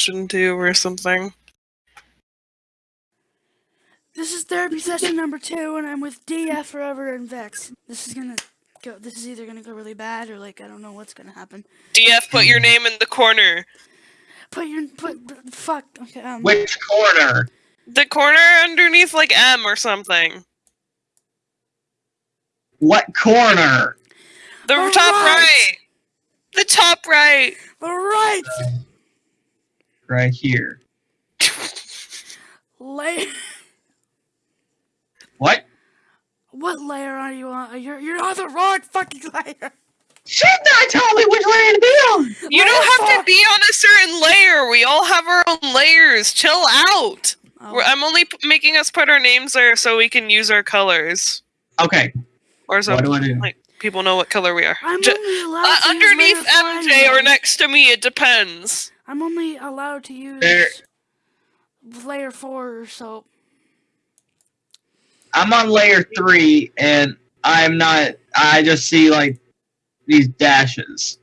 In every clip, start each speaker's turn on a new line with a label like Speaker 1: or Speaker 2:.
Speaker 1: session two or something.
Speaker 2: This is therapy session number two, and I'm with DF Forever and Vex. This is gonna go. This is either gonna go really bad or like I don't know what's gonna happen.
Speaker 1: DF, put your name in the corner.
Speaker 2: Put your put fuck. Okay. Um.
Speaker 3: Which corner?
Speaker 1: The corner underneath like M or something.
Speaker 3: What corner?
Speaker 1: The
Speaker 2: All
Speaker 1: top
Speaker 2: right.
Speaker 1: right. The top right.
Speaker 2: All right.
Speaker 3: Right here.
Speaker 2: Layer.
Speaker 3: What?
Speaker 2: What layer are you on? You're you're on the wrong fucking layer.
Speaker 3: Should not tell me which layer to be on.
Speaker 1: You
Speaker 2: Layer
Speaker 1: don't have
Speaker 2: four.
Speaker 1: to be on a certain layer. We all have our own layers. Chill out.
Speaker 2: Oh,
Speaker 1: We're, I'm only p- making us put our names there so we can use our colors,
Speaker 3: Okay.
Speaker 1: or so
Speaker 3: What do I do?
Speaker 1: like people know what color we are.
Speaker 2: I'm
Speaker 1: Ju-
Speaker 2: only allowed
Speaker 1: uh,
Speaker 2: to
Speaker 1: underneath
Speaker 2: use
Speaker 1: MJ or next to me, it depends.
Speaker 2: I'm only allowed to use
Speaker 3: There-
Speaker 2: layer four, so
Speaker 3: I'm on layer three, and I'm not. I just see like these dashes.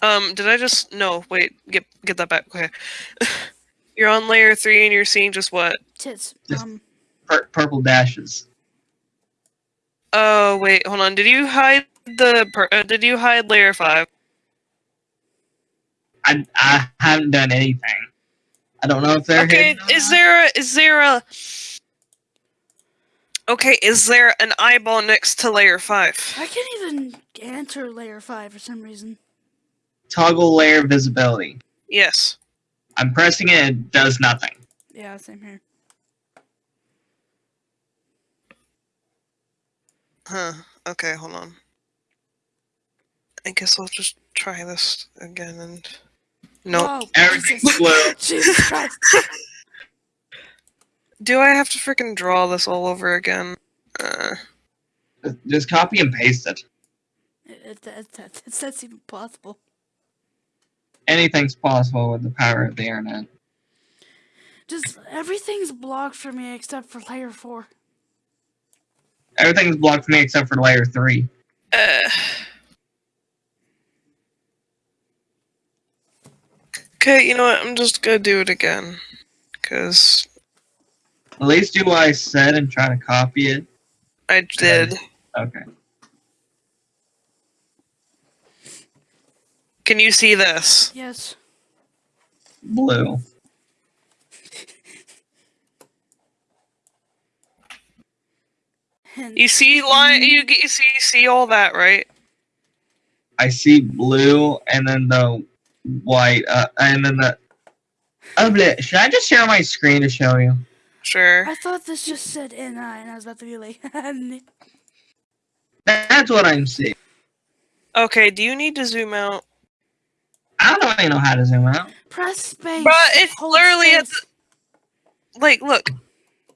Speaker 1: Um, did I just no? Wait, get get that back. Okay, you're on layer three and you're seeing just what?
Speaker 2: tits.
Speaker 3: Just-
Speaker 2: Um,
Speaker 3: Pur- purple dashes.
Speaker 1: Oh wait, hold on. Did you hide the? Per- uh, did you hide layer five?
Speaker 3: I I haven't done anything. I don't know if they're
Speaker 1: Okay, is
Speaker 3: not.
Speaker 1: there a, is there a Okay, is there an eyeball next to layer 5?
Speaker 2: I can't even enter layer five for some reason.
Speaker 3: toggle layer visibility?
Speaker 1: Yes.
Speaker 3: I'm pressing it. It does nothing.
Speaker 2: Yeah, same here.
Speaker 1: Huh. Okay, hold on. I guess I'll just try this again and No.
Speaker 2: Whoa,
Speaker 3: Everything's
Speaker 2: Jesus.
Speaker 3: blue.
Speaker 2: Jesus Christ.
Speaker 1: Do I have to freaking draw this all over again? Uh,
Speaker 3: Just copy and paste it.
Speaker 2: It, it, it, it, it's that's even possible.
Speaker 3: Anything's possible with the power of the internet.
Speaker 2: Just everything's blocked for me except for layer four.
Speaker 3: Everything's blocked for me except for layer three.
Speaker 1: uh. Okay, you know what? I'm just gonna do it again. Cause
Speaker 3: At least do what I said and try to copy it.
Speaker 1: I did.
Speaker 3: Okay.
Speaker 1: Can you see this?
Speaker 2: Yes.
Speaker 3: Blue.
Speaker 1: You see line you you see you see all that, right?
Speaker 3: I see blue and then the white, uh, and then the. Oh, bleh. should I just share my screen to show you?
Speaker 1: Sure.
Speaker 2: I thought this just said NI, and I was about to be like,
Speaker 3: That's what I'm seeing.
Speaker 1: Okay, do you need to zoom out?
Speaker 3: I don't even know how to zoom out.
Speaker 2: press space.
Speaker 1: But it's
Speaker 2: hold
Speaker 1: literally at
Speaker 2: space.
Speaker 1: Like, look.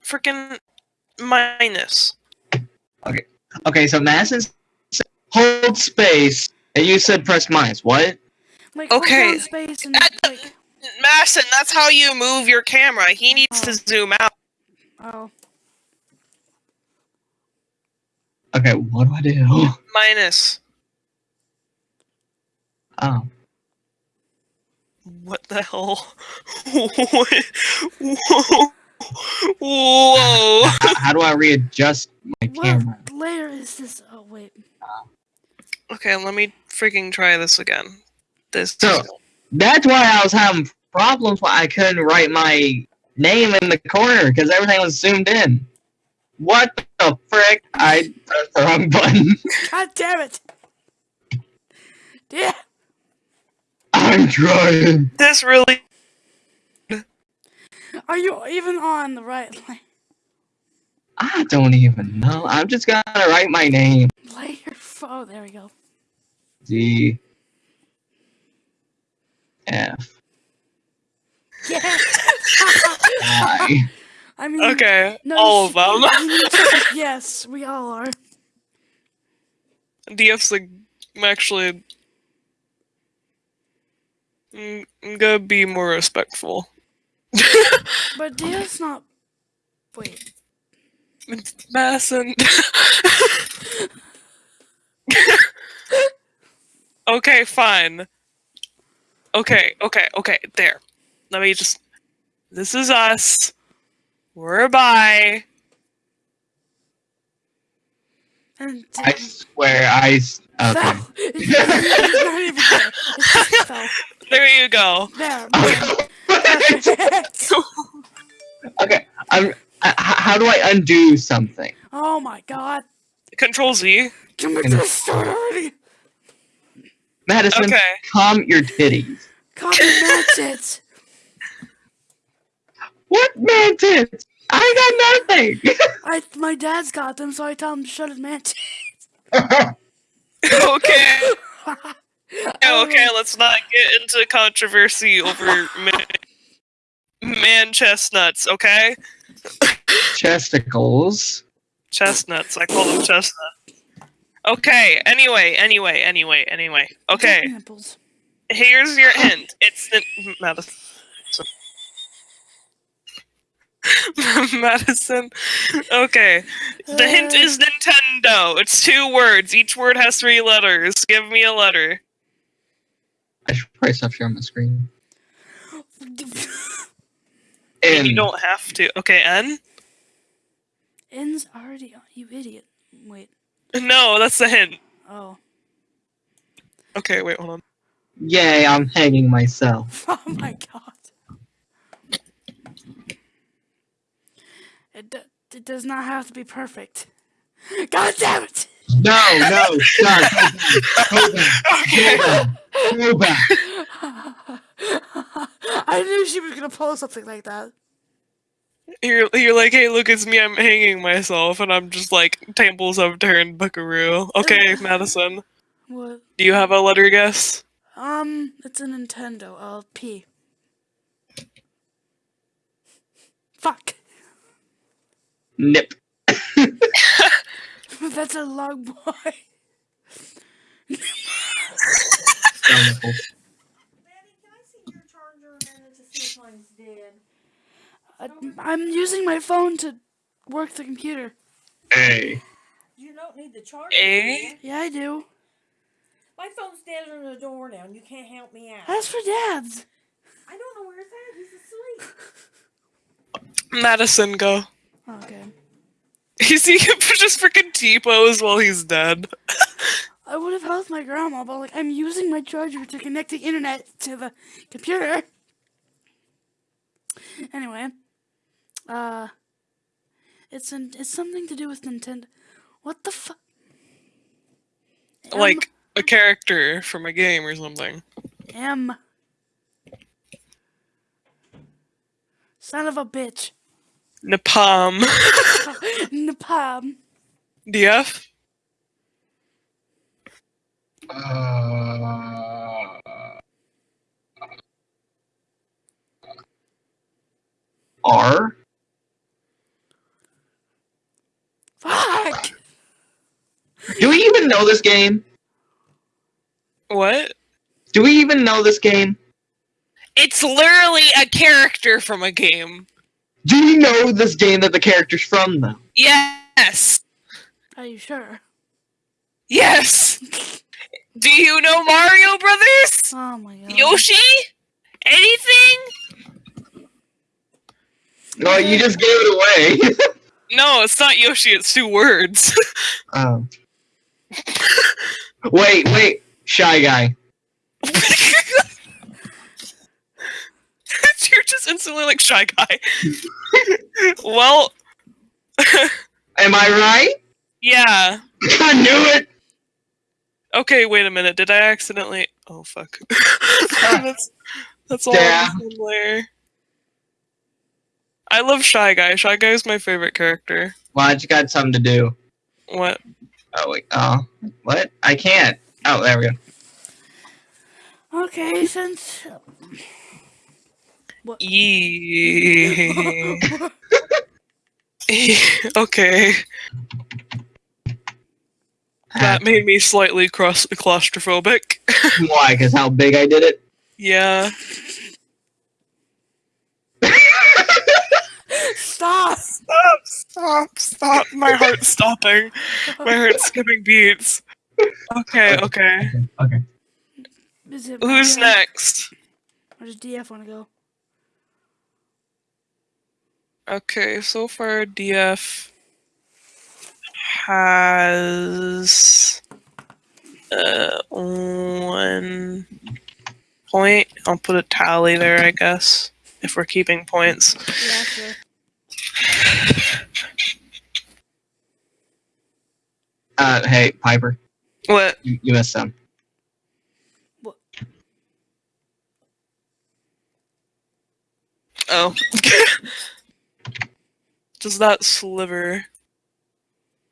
Speaker 1: Freaking minus.
Speaker 3: Okay, Okay, so Madison said hold space, and you said press minus. What?
Speaker 2: Like, hold
Speaker 1: okay.
Speaker 2: space and
Speaker 1: At the-
Speaker 2: like,
Speaker 1: Masson, that's how you move your camera. He oh. needs to zoom out.
Speaker 2: oh,
Speaker 3: Okay, what do I do?
Speaker 1: Minus.
Speaker 3: Oh,
Speaker 1: What the hell? What? Whoa. Whoa.
Speaker 3: how, how do I readjust my
Speaker 2: what
Speaker 3: camera?
Speaker 2: layer is this? Oh wait,
Speaker 1: Okay, let me freaking try this again. This.
Speaker 3: So- That's why I was having problems why I couldn't write my name in the corner because everything was zoomed in. What the frick? I pressed the wrong button.
Speaker 2: god damn it! Yeah,
Speaker 3: I'm trying.
Speaker 1: This really.
Speaker 2: Are you even on the right line?
Speaker 3: I don't even know. I'm just gonna write my name.
Speaker 2: Layer. f- Oh, there we go.
Speaker 3: D F
Speaker 2: Yeah.
Speaker 3: I.
Speaker 2: I mean,
Speaker 1: Okay,
Speaker 2: no,
Speaker 1: all of them.
Speaker 2: should- you need to- yes, we all are.
Speaker 1: DF's like, I'm actually. I'm gonna be more respectful.
Speaker 2: But Dale's not. Wait.
Speaker 1: Madison. Okay, fine. Okay, okay, okay. There. Let me just. This is us. We're by.
Speaker 2: And
Speaker 3: I swear, I. Okay.
Speaker 2: fell. It's not even there. It's just fell.
Speaker 1: There you go.
Speaker 2: There.
Speaker 3: Okay.
Speaker 2: Perfect.
Speaker 3: okay. I'm. I, h- how do I undo something?
Speaker 2: Oh my god.
Speaker 1: Control Z.
Speaker 2: Can we
Speaker 3: And-
Speaker 2: just start already?
Speaker 3: Madison,
Speaker 1: Okay.
Speaker 3: calm your titties.
Speaker 2: Copy matches.
Speaker 3: What mantis? I got nothing.
Speaker 2: I my dad's got them, so I tell him to shut his matches.
Speaker 1: okay.
Speaker 2: Oh.
Speaker 1: Okay, let's not get into controversy over man, man chestnuts, okay?
Speaker 3: Chesticles.
Speaker 1: Chestnuts. I call them chestnuts. Okay, anyway, anyway, anyway, anyway. Okay,
Speaker 2: Nipples.
Speaker 1: here's your hint. It's the Madison. Madison. Okay. The hint
Speaker 2: Uh,
Speaker 1: is Nintendo. It's two words. Each word has three letters. Give me a letter.
Speaker 3: I should probably stop sharing my screen.
Speaker 1: And
Speaker 3: N.
Speaker 1: you don't have to. Okay, N?
Speaker 2: N's already on. You idiot. Wait.
Speaker 1: No, that's the hint.
Speaker 2: Oh.
Speaker 1: Okay, wait, hold on.
Speaker 3: Yay, I'm hanging myself.
Speaker 2: Oh my god. It, d- it does not have to be perfect. God damn it!
Speaker 3: No, no, stop. Go back.
Speaker 1: Okay.
Speaker 3: Go back. Go back.
Speaker 2: I knew she was gonna pull something like that.
Speaker 1: You're, you're like, hey, look, it's me. I'm hanging myself. And I'm just like, tables have turned, buckaroo. Okay, Madison.
Speaker 2: What?
Speaker 1: Do you have a letter guess?
Speaker 2: Um, it's a Nintendo. I'll P. Fuck.
Speaker 3: Nip.
Speaker 2: That's a long boy.
Speaker 3: No nipples.
Speaker 4: Maddie, can I see your charger a minute to see if mine's dead?
Speaker 2: I, I'm using my phone to work the computer.
Speaker 3: Hey.
Speaker 4: You don't need the charger. Do you?
Speaker 2: Yeah, I do.
Speaker 4: My phone's dead on the door now, and you can't help me out.
Speaker 2: That's for dads.
Speaker 4: I don't know where it's at. He's asleep.
Speaker 1: Madison, go.
Speaker 2: Oh, okay.
Speaker 1: He's he just freaking T-pose while he's dead.
Speaker 2: I would have helped my grandma, but like I'm using my charger to connect the internet to the computer. Anyway, uh, it's an it's something to do with Nintendo. What the fuck?
Speaker 1: Like a character from a game or something.
Speaker 2: M. Son of a bitch.
Speaker 1: Napalm.
Speaker 2: Napalm.
Speaker 1: DF?
Speaker 3: Uh, R.
Speaker 2: Fuck.
Speaker 3: Do we even know this game?
Speaker 1: What?
Speaker 3: Do we even know this game?
Speaker 1: It's literally a character from a game.
Speaker 3: Do you know this game that the character's from though?
Speaker 1: Yes.
Speaker 2: Are you sure?
Speaker 1: Yes. Do you know Mario Brothers?
Speaker 2: Oh my god.
Speaker 1: Yoshi? Anything?
Speaker 3: No, you just gave it away.
Speaker 1: No, it's not Yoshi, it's two words.
Speaker 3: oh. Wait, wait. Shy guy.
Speaker 1: You're just instantly like shy guy. well,
Speaker 3: Am I right?
Speaker 1: yeah.
Speaker 3: I knew it.
Speaker 1: Okay, wait a minute. Did I accidentally? Oh fuck. that's that's all.
Speaker 3: Yeah.
Speaker 1: on layer. I love Shy Guy. Shy Guy is my favorite character.
Speaker 3: Well, I just got something to do.
Speaker 1: What?
Speaker 3: Oh wait. Oh, what? I can't. Oh, there we go.
Speaker 2: Okay, since.
Speaker 1: Yee. okay, that made me slightly cross claustrophobic.
Speaker 3: Why? Because how big I did it?
Speaker 1: yeah.
Speaker 2: Stop!
Speaker 1: Stop! Stop! Stop! My heart's stopping. My heart's skipping beats. Okay. Okay.
Speaker 3: Okay.
Speaker 2: Is it
Speaker 1: Who's next?
Speaker 2: Or does DF want to go?
Speaker 1: Okay, so far DF has uh, one point. I'll put a tally there, I guess, if we're keeping points.
Speaker 2: Yeah, sure.
Speaker 3: Uh, hey, Piper,
Speaker 1: What?
Speaker 3: you, you missed some.
Speaker 1: Oh. Just that sliver.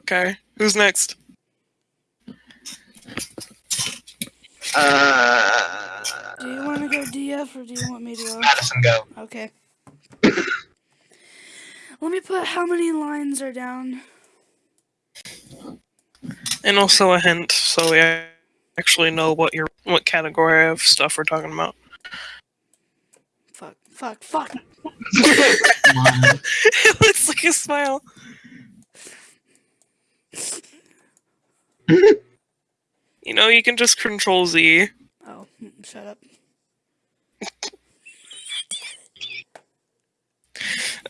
Speaker 1: Okay, who's next?
Speaker 3: Uh,
Speaker 2: Do you want to go DF or do you want me to go?
Speaker 3: Madison, go.
Speaker 2: Okay. Let me put how many lines are down.
Speaker 1: And also a hint, so we actually know what your what category of stuff we're talking about.
Speaker 2: Fuck, fuck, fuck.
Speaker 3: Come on.
Speaker 1: it looks like a smile. You know, you can just control Z.
Speaker 2: Oh, mm, shut up.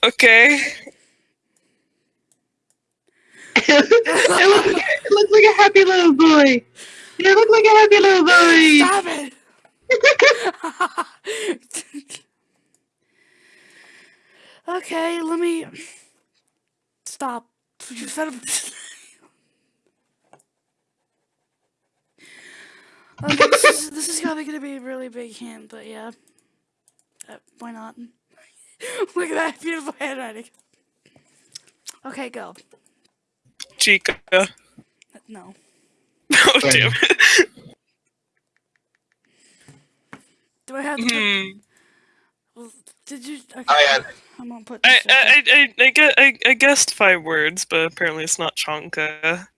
Speaker 1: Okay.
Speaker 3: it, looks like, it looks like a happy little boy. You look like a happy little boy.
Speaker 2: Stop it! okay, let me stop. You said Okay, this is, this is probably gonna be a really big hint, but yeah. Uh, why not? Look at that beautiful handwriting. Okay, go.
Speaker 1: Chica.
Speaker 2: No.
Speaker 1: Oh, damn.
Speaker 2: Do I have to put, well, Did you? Okay,
Speaker 3: Oh, yeah.
Speaker 2: I'm gonna put
Speaker 1: I,
Speaker 2: this in.
Speaker 1: I, I, I, I, gue- I, I guessed five words, but apparently it's not Chonka.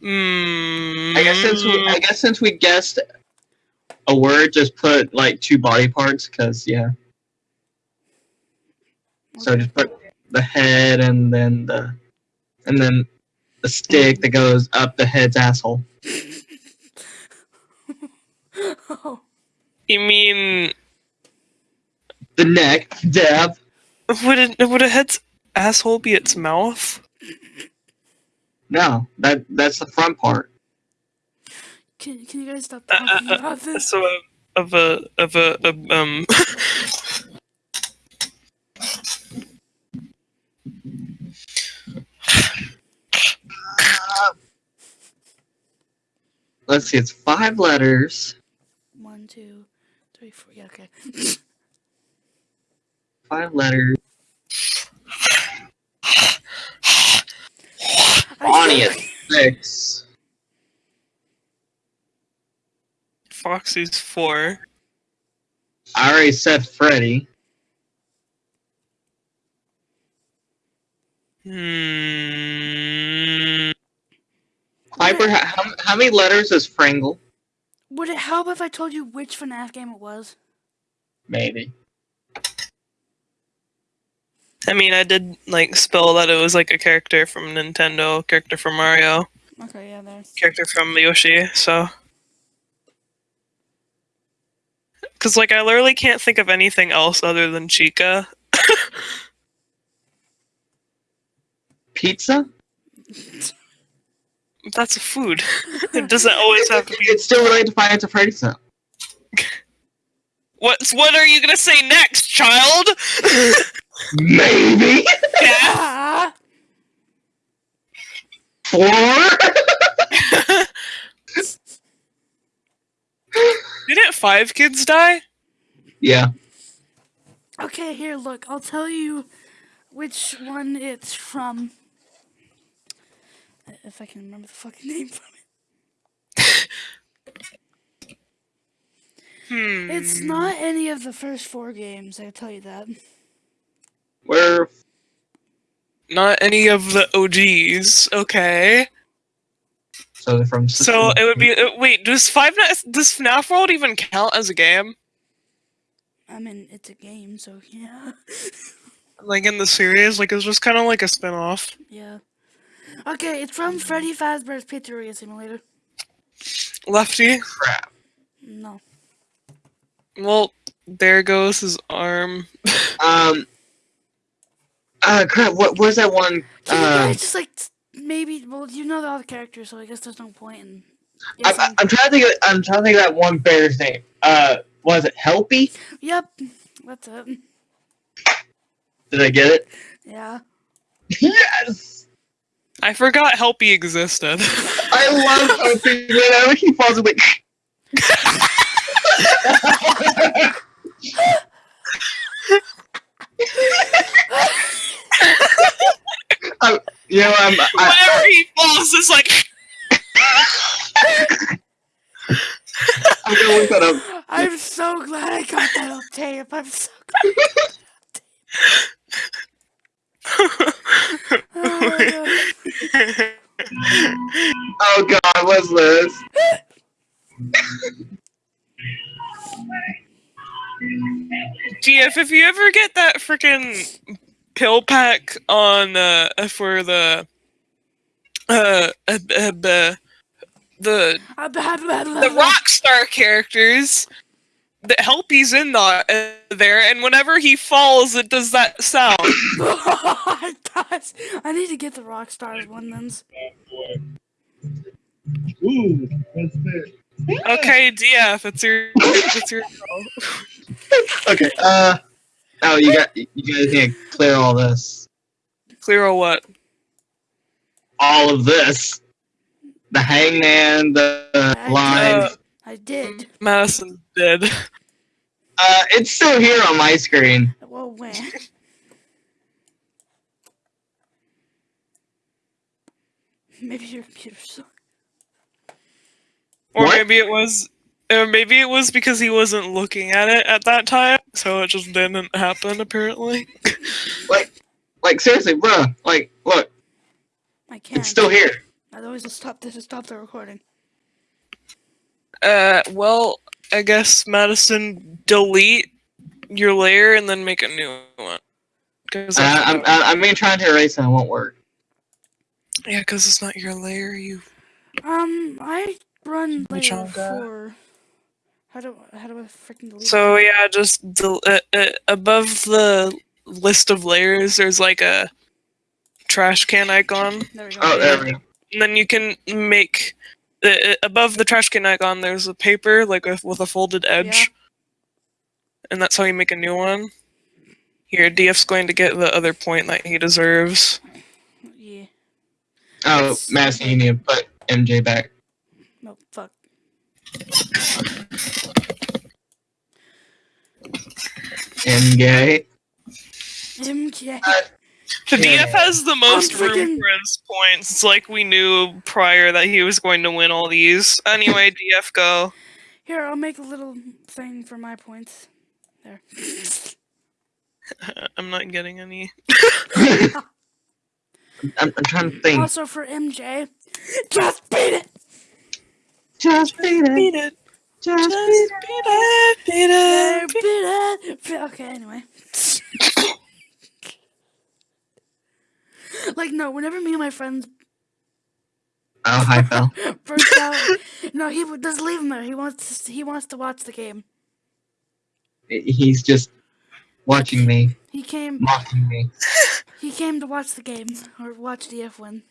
Speaker 1: Hmm.
Speaker 3: I guess since we, I guess since we guessed a word, just put like two body parts, cause yeah. So just put the head and then the, and then the stick that goes up the head's asshole.
Speaker 1: You mean
Speaker 3: The neck, dab.
Speaker 1: would it would a head's asshole be its mouth?
Speaker 3: No, that that's the front part.
Speaker 2: can can you guys stop
Speaker 1: Uh, uh,
Speaker 2: talking
Speaker 1: uh,
Speaker 2: about this?
Speaker 1: So uh, of a of a, of, um.
Speaker 3: Let's see, it's five letters.
Speaker 2: One, two, three, four. Yeah, okay.
Speaker 3: Five letters.
Speaker 2: I
Speaker 3: Bonnie
Speaker 2: can't-
Speaker 3: six.
Speaker 1: Foxy's four.
Speaker 3: I already said Freddy.
Speaker 1: Hmm.
Speaker 3: Piper, how, how many letters is Frangle?
Speaker 2: Would it help if I told you which FNAF game it was?
Speaker 3: Maybe.
Speaker 1: I mean, I did like spell that it was like a character from Nintendo, character from Mario,
Speaker 2: Okay, yeah, there.
Speaker 1: character from Yoshi. So, because like I literally can't think of anything else other than Chica.
Speaker 3: Pizza?
Speaker 1: That's a food. it doesn't always have to be.
Speaker 3: It's still related to Five Nights at Freddy's though.
Speaker 1: What's what are you gonna say next, child?
Speaker 3: Maybe
Speaker 1: yeah.
Speaker 2: Ah!
Speaker 3: four.
Speaker 1: Didn't five kids die?
Speaker 3: yeah.
Speaker 2: Okay, here, look. I'll tell you which one it's from. If I can remember the fucking name from it.
Speaker 1: Hmm.
Speaker 2: It's not any of the first four games, I'll tell you that.
Speaker 3: We're
Speaker 1: not any of the OGs. Okay.
Speaker 3: so they're from.
Speaker 1: So it would be uh, wait. Does Five Nights does FNAF World even count as a game?
Speaker 2: I mean, it's a game, so yeah.
Speaker 1: Like in the series, like it's just kind of like a spin-off.
Speaker 2: yeah. Okay, it's from Freddy Fazbear's Pizzeria Simulator.
Speaker 1: Lefty.
Speaker 3: Crap.
Speaker 2: No.
Speaker 1: Well, there goes his arm.
Speaker 3: Um. Uh, crap. What was that one?
Speaker 2: Can you
Speaker 3: Uh,
Speaker 2: guys just like maybe? Well, you know all the characters, so I guess there's no point in.
Speaker 3: I, I, I'm, trying to think. Of, I'm trying to think of that one bear's name. Uh, was it Helpy?
Speaker 2: Yep, that's it.
Speaker 3: Did I get it?
Speaker 2: Yeah.
Speaker 3: yes.
Speaker 1: I forgot Helpy existed.
Speaker 3: I love Helpy. Whenever he falls away. I'm, you know, I'm. I,
Speaker 1: Whenever he falls, it's like.
Speaker 3: I'm gonna look that up.
Speaker 2: I'm so glad I got that on tape. I'm so glad. Oh, my God.
Speaker 3: Oh God, what's this?
Speaker 1: GF, if you ever get that freaking pill pack on uh for the uh, uh, uh, uh the
Speaker 2: blah, blah, blah,
Speaker 1: the
Speaker 2: blah.
Speaker 1: Rockstar characters, the Helpy's in the, uh, there, and whenever he falls, it does that sound.
Speaker 2: it does. I need to get the Rockstars one then.
Speaker 3: Ooh, what's this?
Speaker 1: Okay, DF, it's your, it's your.
Speaker 3: Okay. Uh. Oh, you got. You guys need to clear all this.
Speaker 1: Clear all what?
Speaker 3: All of this. The hangman, the
Speaker 2: Uh,
Speaker 3: line.
Speaker 2: I did.
Speaker 1: Madison did.
Speaker 3: Uh, it's still here on my screen.
Speaker 2: Well, when? Maybe your computer sucks.
Speaker 1: Or
Speaker 3: What?
Speaker 1: maybe it was. Or maybe it was because he wasn't looking at it at that time, so it just didn't happen. Apparently.
Speaker 3: Like seriously, bruh. Like, look,
Speaker 2: I can't.
Speaker 3: it's still here.
Speaker 2: I always just stop this. Stop the recording.
Speaker 1: Uh, well, I guess Madison, delete your layer and then make a new one. Cause
Speaker 3: Uh, I'm, I'm, I'm gonna to erase it. It won't work.
Speaker 1: yeah, because it's not your layer. You
Speaker 2: Um, I run
Speaker 1: Which
Speaker 2: layer
Speaker 1: one, guy?
Speaker 2: four. How do how do I freaking delete? It?
Speaker 1: So
Speaker 2: it?
Speaker 1: yeah, just del- uh, uh, above the list of layers, there's like a trash can icon,
Speaker 2: There we go.
Speaker 3: Oh, there we go.
Speaker 1: and then you can make uh, uh, above the trash can icon. There's a paper like with, with a folded edge, and that's how you make a new one. Here, DF's going to get the other point that he deserves.
Speaker 2: Yeah.
Speaker 3: Oh,
Speaker 2: It's-
Speaker 3: Madison, you need to put MJ back.
Speaker 2: No, fuck.
Speaker 3: MJ.
Speaker 2: MJ.
Speaker 1: The
Speaker 3: Yeah.
Speaker 1: DF has the most room
Speaker 2: freaking-
Speaker 1: for his points. It's like we knew prior that he was going to win all these. Anyway, DF go.
Speaker 2: Here, I'll make a little thing for my points. There.
Speaker 1: I'm not getting any.
Speaker 3: I'm, I'm trying to think.
Speaker 2: Also for MJ, just beat it.
Speaker 3: Just beat it.
Speaker 1: Beat it.
Speaker 3: Just
Speaker 1: Just
Speaker 3: beat
Speaker 1: beat it. Beat
Speaker 2: There,
Speaker 1: it.
Speaker 2: beat it. Be- Okay, anyway. like no, whenever me and my friends
Speaker 3: Oh, hi, Phil.
Speaker 2: burst out, no, he would just leave him there. He wants to, he wants to watch the game.
Speaker 3: He's just watching me,
Speaker 2: He came
Speaker 3: mocking me.
Speaker 2: he came to watch the game or watch DF win.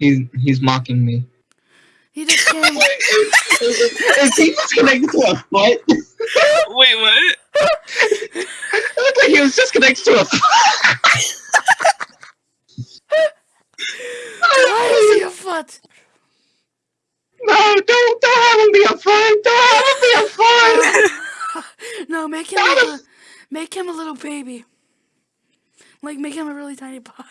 Speaker 3: He's he's mocking me.
Speaker 2: He just came.
Speaker 3: Is he just connected to a foot?
Speaker 1: Wait, what?
Speaker 3: It looked like he was just connected to a foot.
Speaker 2: Why is he a foot?
Speaker 3: No, don't don't have him be a foot. Don't have him be a foot.
Speaker 2: No, make him like a, make him a little baby. Like make him a really tiny body.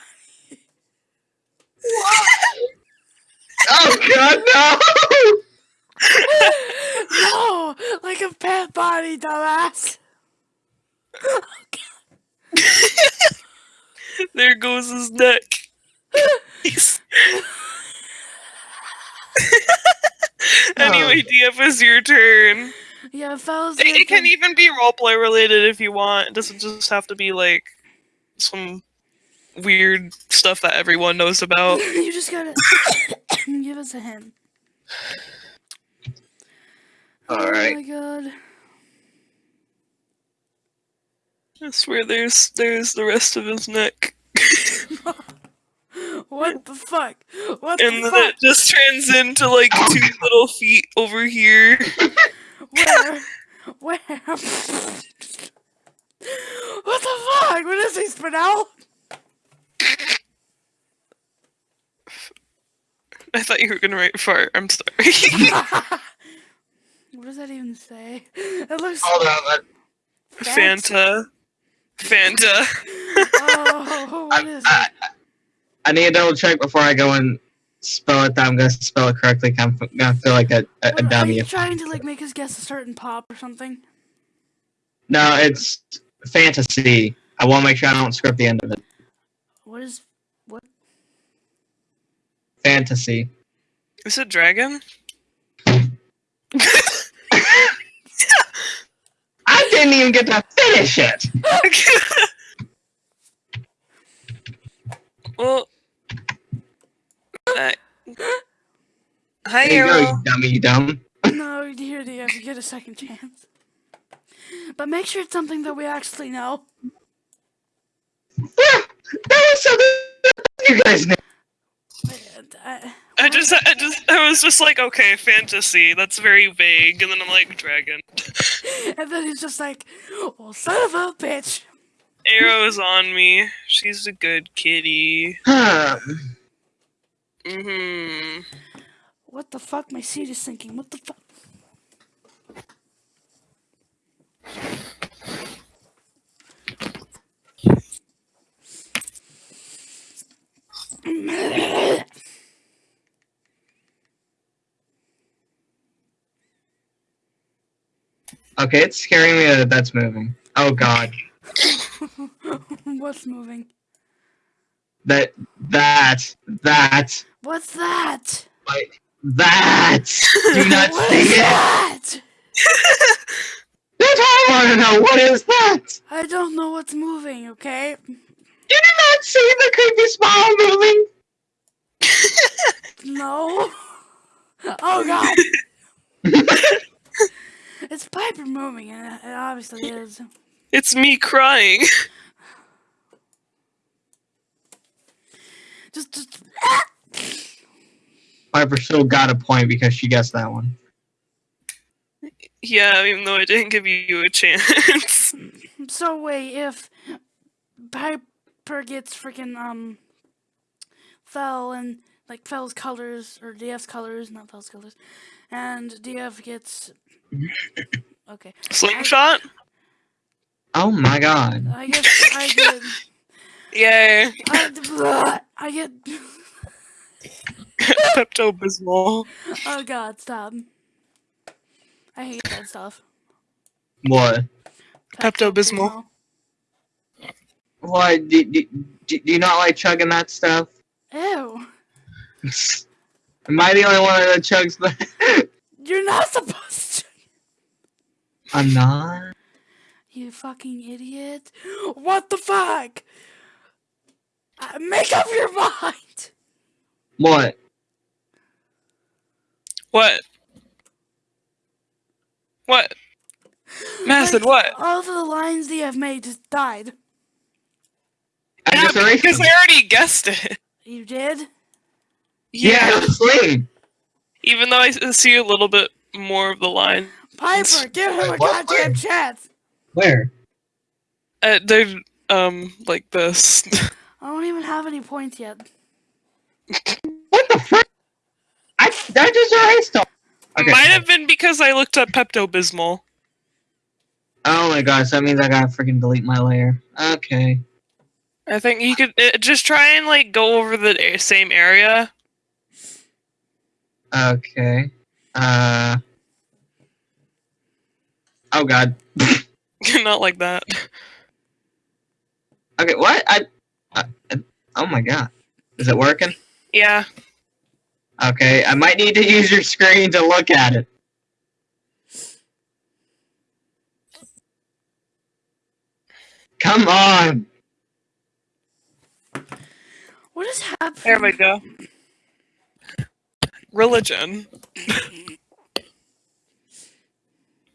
Speaker 3: Oh God, no!
Speaker 2: No, like a pet body, dumbass.
Speaker 1: There goes his neck. He's- anyway, oh. DF is your turn.
Speaker 2: Yeah, fellas.
Speaker 1: It, it can even be roleplay related if you want. It doesn't just have to be like some weird stuff that everyone knows about.
Speaker 2: you just gotta give us a hint. All oh right.
Speaker 3: Oh Alright.
Speaker 2: my god.
Speaker 1: I swear there's there's the rest of his neck.
Speaker 2: What the fuck? What
Speaker 1: And
Speaker 2: the
Speaker 1: then
Speaker 2: fuck?
Speaker 1: it just turns into like two little feet over here.
Speaker 2: Where? Where? what the fuck? What is he, Spinel?
Speaker 1: I thought you were gonna write fart. I'm sorry.
Speaker 2: what does that even say? It looks
Speaker 3: Hold on. let-
Speaker 1: Fanta. Fanta.
Speaker 2: Oh, what is
Speaker 3: I,
Speaker 2: it?
Speaker 3: I, I need to double check before I go and spell it. That I'm gonna spell it correctly. I'm gonna feel like a, a, a
Speaker 2: What, are
Speaker 3: dummy.
Speaker 2: you
Speaker 3: if-
Speaker 2: trying to like make us guess a certain pop or something?
Speaker 3: No, it's fantasy. I want to make sure I don't script the end of it.
Speaker 2: What is what?
Speaker 3: Fantasy.
Speaker 1: Is it dragon?
Speaker 3: I didn't even get to finish it.
Speaker 1: well. Uh, hi,
Speaker 3: There you go, you dummy, you dumb.
Speaker 2: No, here you have to get a second chance. But make sure it's something that we actually know.
Speaker 3: Yeah, that was something you guys knew.
Speaker 2: Wait, I-
Speaker 1: just, I just, I was just like, okay, fantasy. That's very vague, and then I'm like, dragon.
Speaker 2: and then he's just like, "Well, son of a bitch."
Speaker 1: Arrow's on me. She's a good kitty. Mm-hmm.
Speaker 2: What the fuck? My seat is sinking. What the fuck?
Speaker 3: Okay, it's scaring me that that's moving. Oh god.
Speaker 2: What's moving?
Speaker 3: That, that, that,
Speaker 2: What's that?
Speaker 3: like, that! Do not
Speaker 2: What
Speaker 3: see
Speaker 2: is
Speaker 3: it!
Speaker 2: that?
Speaker 3: That's all I want to know. What is that?
Speaker 2: I don't know what's moving. Okay.
Speaker 3: You did not see the creepy smile moving?
Speaker 2: No. Oh god. it's Piper moving, and it- it obviously is.
Speaker 1: It's me crying.
Speaker 2: Just, just. Ah!
Speaker 3: Piper still got a point because she guessed that one.
Speaker 1: yeah, even though I didn't give you a chance.
Speaker 2: So wait, if Piper gets freaking um Fell and like Fell's colors or DF's colors, not Fell's colors, and DF gets okay.
Speaker 1: Slingshot?
Speaker 3: Oh my god.
Speaker 2: I guess I get
Speaker 1: Yay.
Speaker 2: I, I get
Speaker 1: Pepto Bismol.
Speaker 2: oh god stop. I hate that stuff.
Speaker 3: What?
Speaker 1: Pepto-Bismol.
Speaker 3: What? Do, do, do, do you not like chugging that stuff?
Speaker 2: Ew.
Speaker 3: Am I the only one that chugs that?
Speaker 2: You're not supposed to.
Speaker 3: I'm not.
Speaker 2: You fucking idiot. What the fuck? Uh, make up your mind.
Speaker 3: What?
Speaker 1: What? What? Method,
Speaker 2: Like,
Speaker 1: what?
Speaker 2: All the lines they have made just died.
Speaker 3: I
Speaker 1: Yeah,
Speaker 3: just erased
Speaker 1: because. I already guessed it.
Speaker 2: You did?
Speaker 3: Yeah, sleep.
Speaker 1: Even though I see a little bit more of the line.
Speaker 2: Piper, give him a
Speaker 3: what?
Speaker 2: goddamn
Speaker 3: Wait.
Speaker 2: chance.
Speaker 3: Where?
Speaker 1: Uh, they're, um, like this.
Speaker 2: I don't even have any points yet.
Speaker 3: What the frick? I, I just erased them. Okay.
Speaker 1: Might have been because I looked up Pepto Bismol.
Speaker 3: Oh my gosh, that means I gotta freaking delete my layer. Okay.
Speaker 1: I think you could uh, just try and like go over the same area.
Speaker 3: Okay. Uh. Oh god.
Speaker 1: Not like that.
Speaker 3: Okay, what? I. Uh, uh, oh my god. Is it working?
Speaker 1: Yeah.
Speaker 3: Okay, I might need to use your screen to look at it. Come on.
Speaker 2: What is happening?
Speaker 1: There we go. Religion.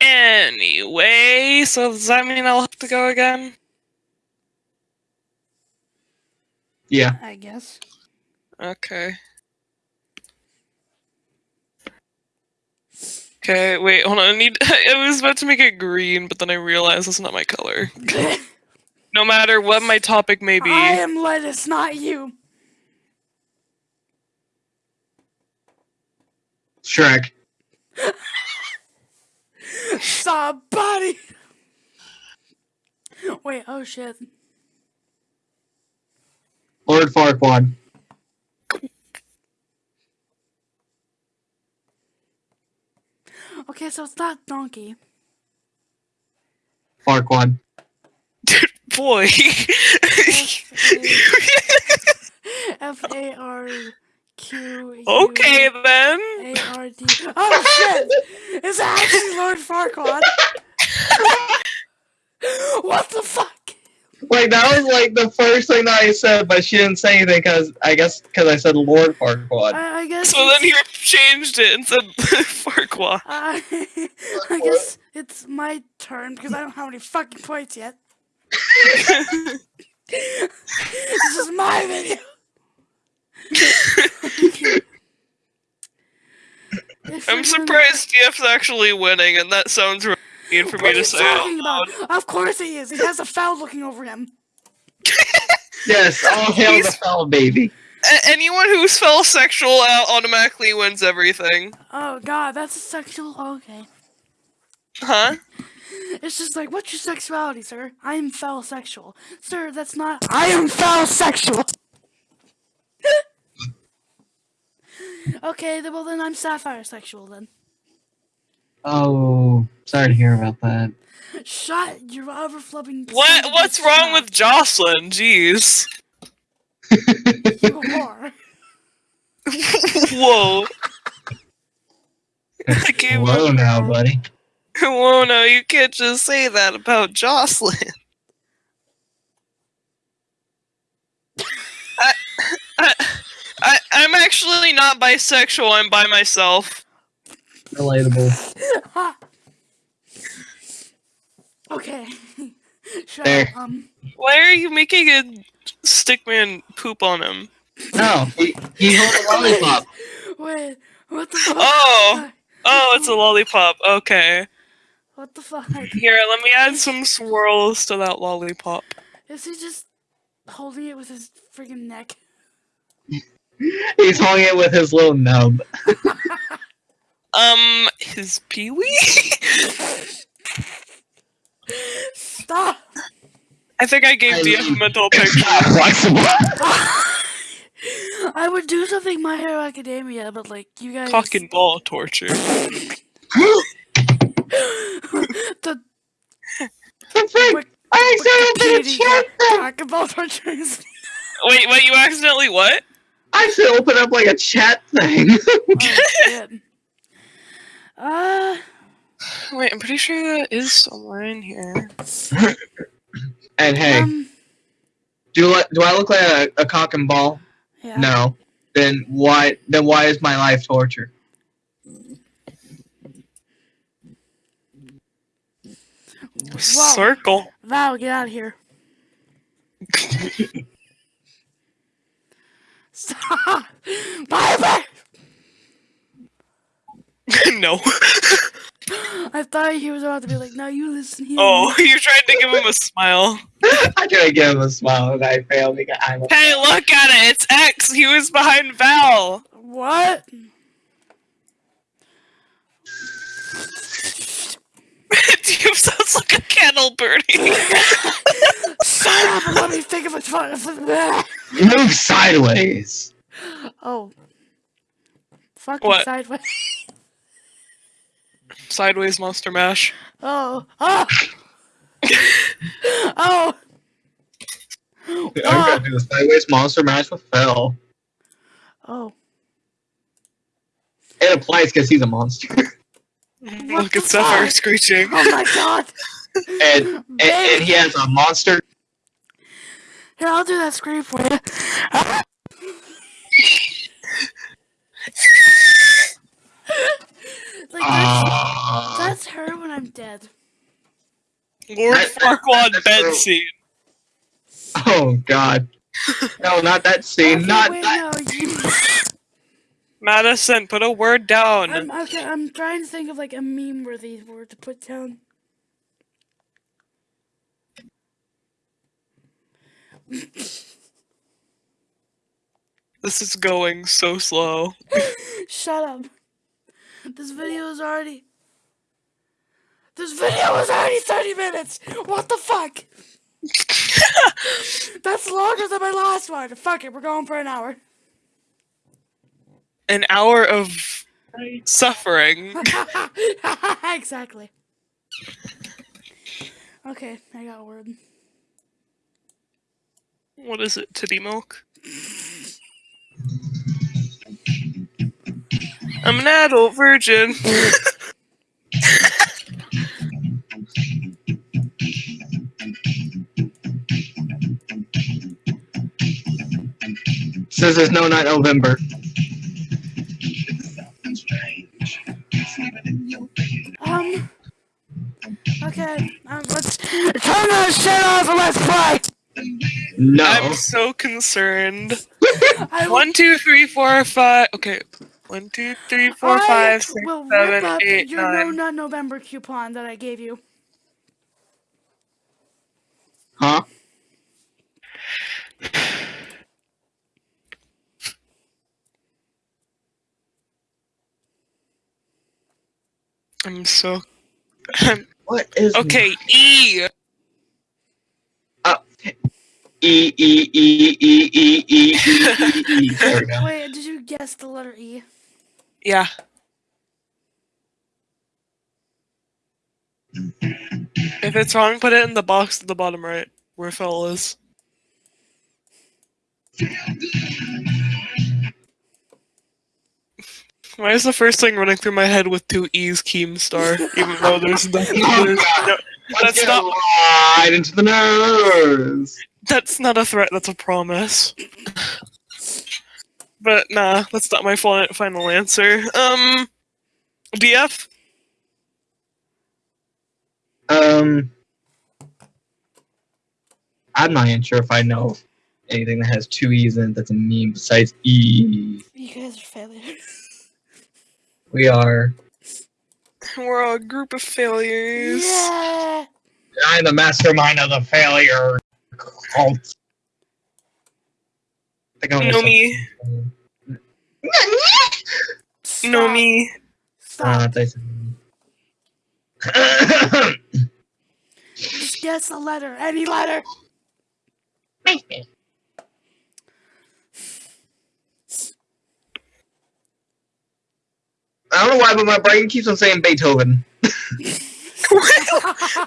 Speaker 1: anyway, so does that mean I'll have to go again?
Speaker 3: Yeah.
Speaker 2: I guess.
Speaker 1: Okay. Okay, wait, hold on. I need. I was about to make it green, but then I realized that's not my color. No matter what my topic may be.
Speaker 2: I am lettuce, not you.
Speaker 3: Shrek.
Speaker 2: Somebody. Wait. Oh shit.
Speaker 3: Lord Farquaad.
Speaker 2: Okay, so it's not donkey.
Speaker 3: Farquaad.
Speaker 1: Boy.
Speaker 2: F A R Q.
Speaker 1: okay then.
Speaker 2: A R D. Oh shit! It's actually Lord Farquaad. what the fuck?
Speaker 3: Like that was like the first thing that I said, but she didn't say anything because I guess because I said Lord Farquaad.
Speaker 2: I, I guess.
Speaker 1: So then
Speaker 2: it's-
Speaker 1: he changed it and said Farquaad.
Speaker 2: I, I guess it's my turn because I don't have any fucking points yet. This is my video. If
Speaker 1: I'm
Speaker 2: you're gonna-
Speaker 1: surprised DF's actually winning, and that sounds really mean for
Speaker 2: What
Speaker 1: me
Speaker 2: are
Speaker 1: to
Speaker 2: you
Speaker 1: say. out
Speaker 2: talking about? Of course he is. He has a foul looking over him.
Speaker 3: Yes, all hail the
Speaker 1: He's-
Speaker 3: fell baby.
Speaker 1: A- anyone who's foul sexual out automatically wins everything.
Speaker 2: Oh god, that's a sexual. Okay.
Speaker 1: Huh?
Speaker 2: It's just like, what's your sexuality, sir? I am foul sexual. Sir, that's not. I am foul sexual! Okay, then, well, then I'm sapphire sexual then.
Speaker 3: Oh, sorry to hear about that.
Speaker 2: Shut your overflowing.
Speaker 1: What? What's wrong with Jocelyn? Jeez.
Speaker 2: you? Are.
Speaker 1: Whoa. I gave
Speaker 3: Whoa
Speaker 1: up.
Speaker 3: now, buddy.
Speaker 1: Whoa, now, you can't just say that about Jocelyn. I, I, I, I'm actually not bisexual. I'm by myself.
Speaker 3: Relatable.
Speaker 2: okay. Shut
Speaker 3: There.
Speaker 2: up. Um.
Speaker 1: Why are you making a stickman poop on him?
Speaker 3: No, he, he held a lollipop.
Speaker 2: Wait. What the fuck?
Speaker 1: Oh, oh, it's a lollipop. Okay.
Speaker 2: What the fuck?
Speaker 1: Here, let me add some swirls to that lollipop.
Speaker 2: Is he just holding it with his freaking neck?
Speaker 3: He's holding it with his little nub.
Speaker 1: Um, his peewee?
Speaker 2: Stop!
Speaker 1: I think I gave
Speaker 3: I
Speaker 1: DF a
Speaker 3: mean,
Speaker 1: mental
Speaker 3: It's
Speaker 1: picture.
Speaker 2: I would do something My Hero Academia, but like you guys.
Speaker 1: Cock and ball torture.
Speaker 2: the
Speaker 3: The frick?
Speaker 2: Wik-
Speaker 3: I accidentally opened a
Speaker 2: Wikipedia
Speaker 3: chat thing.
Speaker 2: cock and ball tortures.
Speaker 1: Wait, wait, you accidentally what?
Speaker 3: I should open up like a chat thing.
Speaker 2: oh shit. Uh,
Speaker 1: Wait, I'm pretty sure that is somewhere in here.
Speaker 3: and hey,
Speaker 2: um,
Speaker 3: do I, do I look like a, a cock and ball?
Speaker 2: yeah.
Speaker 3: No. Then why then why is my life torture?
Speaker 2: Whoa.
Speaker 1: Circle.
Speaker 2: Val, get out of here. Stop! Bye bye!
Speaker 1: no.
Speaker 2: I thought he was about to be like, no, you listen here.
Speaker 1: Oh, you're trying to give him a smile.
Speaker 3: I tried to give him a smile and I failed because I'm a
Speaker 1: Hey, look at it. It's X. He was behind Val.
Speaker 2: What?
Speaker 1: Dude, sounds like a kettle burning.
Speaker 2: Shut up let me think of a fun.
Speaker 3: move sideways.
Speaker 2: Oh. Fucking
Speaker 1: What?
Speaker 2: sideways.
Speaker 1: Sideways Monster Mash.
Speaker 2: Oh. Oh. oh.
Speaker 3: I'm gonna ah! do a sideways monster mash with Phil.
Speaker 2: Oh.
Speaker 3: It applies because he's a monster.
Speaker 1: Look at Sapphire screeching.
Speaker 2: Oh my god.
Speaker 3: and, and, and he has a monster.
Speaker 2: Here, I'll do that scream for you. like that's, uh, that's, her when I'm dead.
Speaker 1: Lord Farquaad bed scene.
Speaker 3: Oh god. No, not that scene.
Speaker 2: Okay,
Speaker 3: not
Speaker 2: wait,
Speaker 3: that.
Speaker 2: No,
Speaker 1: Madison, put a word down.
Speaker 2: I'm, okay, I'm trying to think of like a meme worthy word to put down.
Speaker 1: This is going so slow.
Speaker 2: Shut up. This video is already. This video is already 30 minutes! What the fuck? That's longer than my last one. Fuck it, we're going for an hour.
Speaker 1: An hour of suffering.
Speaker 2: exactly. Okay, I got a word.
Speaker 1: What is it? Titty milk? I'm an adult virgin.
Speaker 3: Says there's no night November.
Speaker 2: Okay, um, let's turn that shit off and let's play!
Speaker 3: No.
Speaker 1: I'm so concerned. One, two, three, four, five. Okay. One, two, three, four,
Speaker 2: I
Speaker 1: five, six,
Speaker 2: will
Speaker 1: seven,
Speaker 2: rip up
Speaker 1: eight,
Speaker 2: your No. Nut November coupon that I gave you.
Speaker 3: Huh?
Speaker 1: I'm so. I'm,
Speaker 3: What is
Speaker 1: okay, E.
Speaker 3: Uh, e E E E E E E E E. There we go.
Speaker 2: Wait, did you guess the letter E?
Speaker 1: Yeah. If it's wrong, put it in the box at the bottom right, where Phil is. Why is the first thing running through my head with two E's Keemstar, even though there's nothing? There's no, That's
Speaker 3: get
Speaker 1: not-
Speaker 3: right into the news.
Speaker 1: that's not a threat. That's a promise. But nah, that's not my final answer. Um, DF.
Speaker 3: Um, I'm not even sure if I know anything that has two E's in it that's a meme besides E.
Speaker 2: You guys are failures.
Speaker 3: We are.
Speaker 1: We're a group of failures.
Speaker 2: Yeah!
Speaker 3: I'm the mastermind of the failure cult. I think I'm
Speaker 1: No me.
Speaker 2: Stop.
Speaker 1: No me.
Speaker 3: Uh,
Speaker 2: Stop.
Speaker 3: thanks.
Speaker 2: Just guess a letter. Any letter.
Speaker 3: I don't know why, but my brain keeps on saying Beethoven. No.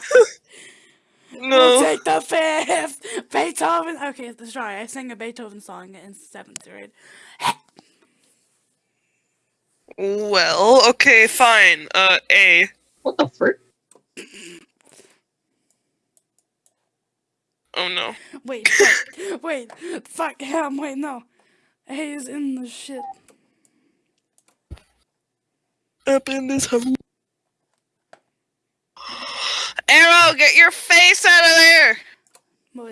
Speaker 2: We'll
Speaker 1: No.
Speaker 2: take the fifth. Beethoven. Okay, sorry. I sang a Beethoven song in seventh grade.
Speaker 1: Well, okay, fine. Uh, A.
Speaker 3: What the frick?
Speaker 1: Oh no.
Speaker 2: Wait, fuck. wait, fuck him. Wait, no. A is in the shit.
Speaker 1: Up in this hole. Arrow, get your face out of there!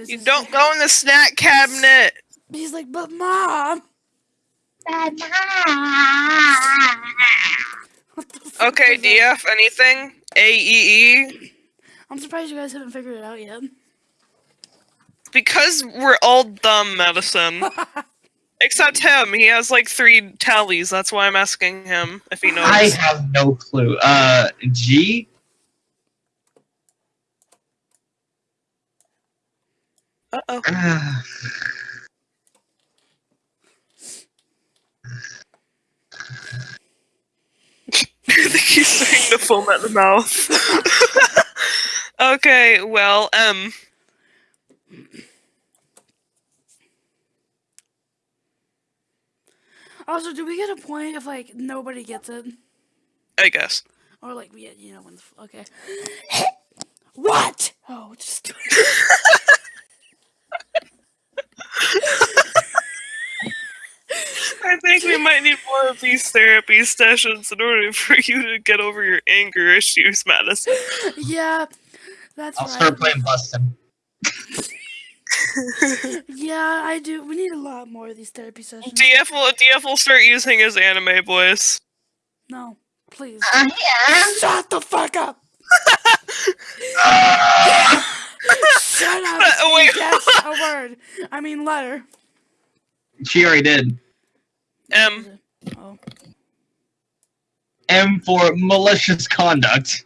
Speaker 1: You don't go in the snack cabinet.
Speaker 2: He's like, but mom. What the fuck
Speaker 1: Okay,
Speaker 2: is that?
Speaker 1: DF, anything? A E E.
Speaker 2: I'm surprised you guys haven't figured it out yet.
Speaker 1: Because we're all dumb, Madison. Except him. He has like three tallies. That's why I'm asking him if he knows.
Speaker 3: I have no clue. Uh, G?
Speaker 1: Uh oh.
Speaker 3: Ah,
Speaker 1: I think he's starting to foam at the mouth. okay, well, M.
Speaker 2: Also, do we get a point if like nobody gets it,
Speaker 1: I guess.
Speaker 2: or like we, you know, when the f- okay. what? Oh, just
Speaker 1: I think think we might need more of these therapy sessions in order for you to get over your anger issues, Madison.
Speaker 2: Yeah, that's
Speaker 3: I'll
Speaker 2: right.
Speaker 3: start playing Bustin.
Speaker 2: Yeah, I do. We need a lot more of these therapy sessions.
Speaker 1: DF will DF will start using his anime voice.
Speaker 2: No, please.
Speaker 3: Uh, yeah.
Speaker 2: Shut the fuck up! Shut up!
Speaker 1: Uh, wait.
Speaker 2: Yes, a word. I mean letter.
Speaker 3: She already did.
Speaker 1: M.
Speaker 2: Oh,
Speaker 3: M for malicious conduct.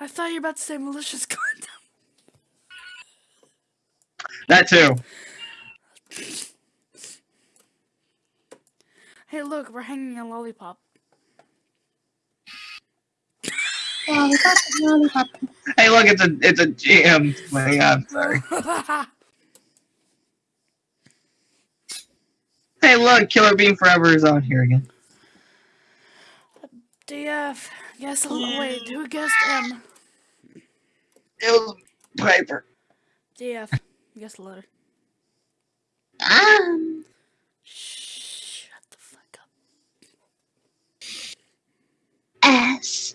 Speaker 2: I thought you were about to say malicious conduct.
Speaker 3: That too.
Speaker 2: Hey, look, we're hanging a lollipop.
Speaker 3: Hey, look, it's a it's a GM thing. Oh I'm sorry. Hey, look, Killer Bean Forever is on here again.
Speaker 2: DF. Guess a wait. Who guessed M?
Speaker 3: It was Piper.
Speaker 2: DF. Guess a letter.
Speaker 3: Um,
Speaker 2: Shut the fuck up.
Speaker 3: S.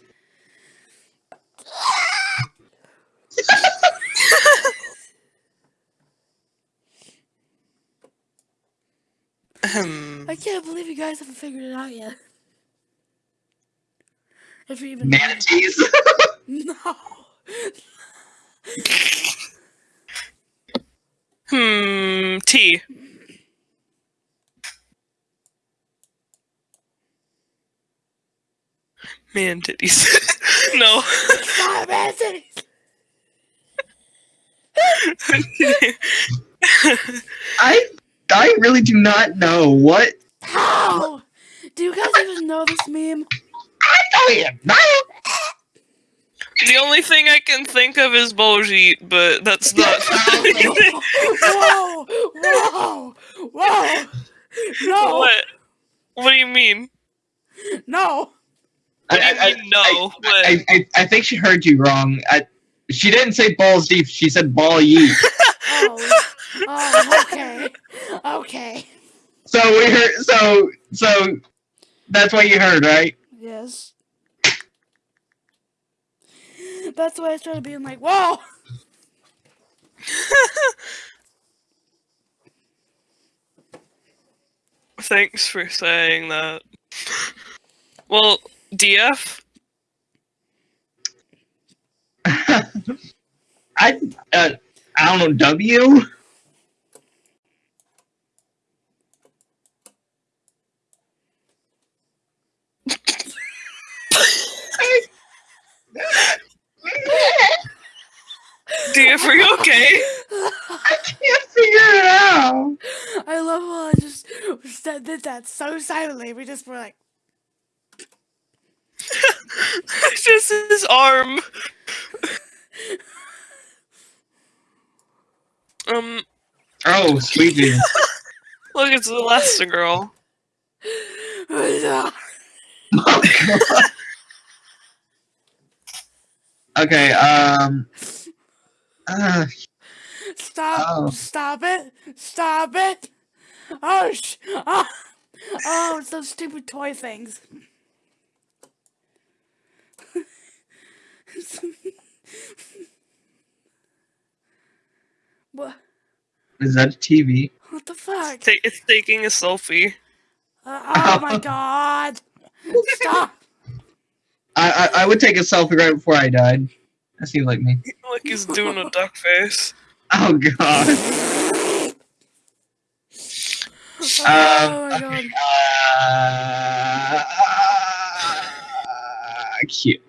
Speaker 1: Ahem.
Speaker 2: I can't believe you guys haven't figured it out yet. If you even.
Speaker 3: Manatees.
Speaker 2: No.
Speaker 1: Hmm. T. Man titties. no.
Speaker 2: Stop answering.
Speaker 3: I I really do not know what.
Speaker 2: How? Do you guys even know this meme?
Speaker 3: I don't even know.
Speaker 1: The only thing I can think of is Baljeet, but that's not.
Speaker 2: whoa! Whoa! Whoa! No!
Speaker 1: what? What do you mean?
Speaker 2: No!
Speaker 1: What do you
Speaker 3: I, I,
Speaker 1: mean no? what?
Speaker 3: I, I, I think she heard you wrong. I, she didn't say balls deep. She said ball yeet.
Speaker 2: Oh, oh, okay, okay.
Speaker 3: so we heard. So so that's what you heard, right?
Speaker 2: Yes. That's why I started being like, whoa!
Speaker 1: Thanks for saying that. Well, DF.
Speaker 3: I uh, I don't know W.
Speaker 1: DF, are you okay?
Speaker 3: I can't figure it out.
Speaker 2: I love how I just said did that so silently. We just were like,
Speaker 1: Just his arm. um,
Speaker 3: Oh, sweetie.
Speaker 1: Look, it's Elastigirl.
Speaker 3: Oh, God. okay. Um. Uh,
Speaker 2: stop,
Speaker 3: Oh.
Speaker 2: stop it, stop it. Oh, sh- oh, oh, it's those stupid toy things. what?
Speaker 3: is that a TV?
Speaker 2: What the fuck?
Speaker 1: Ta- It's taking a selfie.
Speaker 2: Uh, oh my god! Stop!
Speaker 3: I, I I would take a selfie right before I died. That seems like me.
Speaker 1: Look, he's doing a duck face.
Speaker 3: Oh God.
Speaker 2: Oh
Speaker 3: Um,
Speaker 2: my god!
Speaker 3: okay. Uh, cute.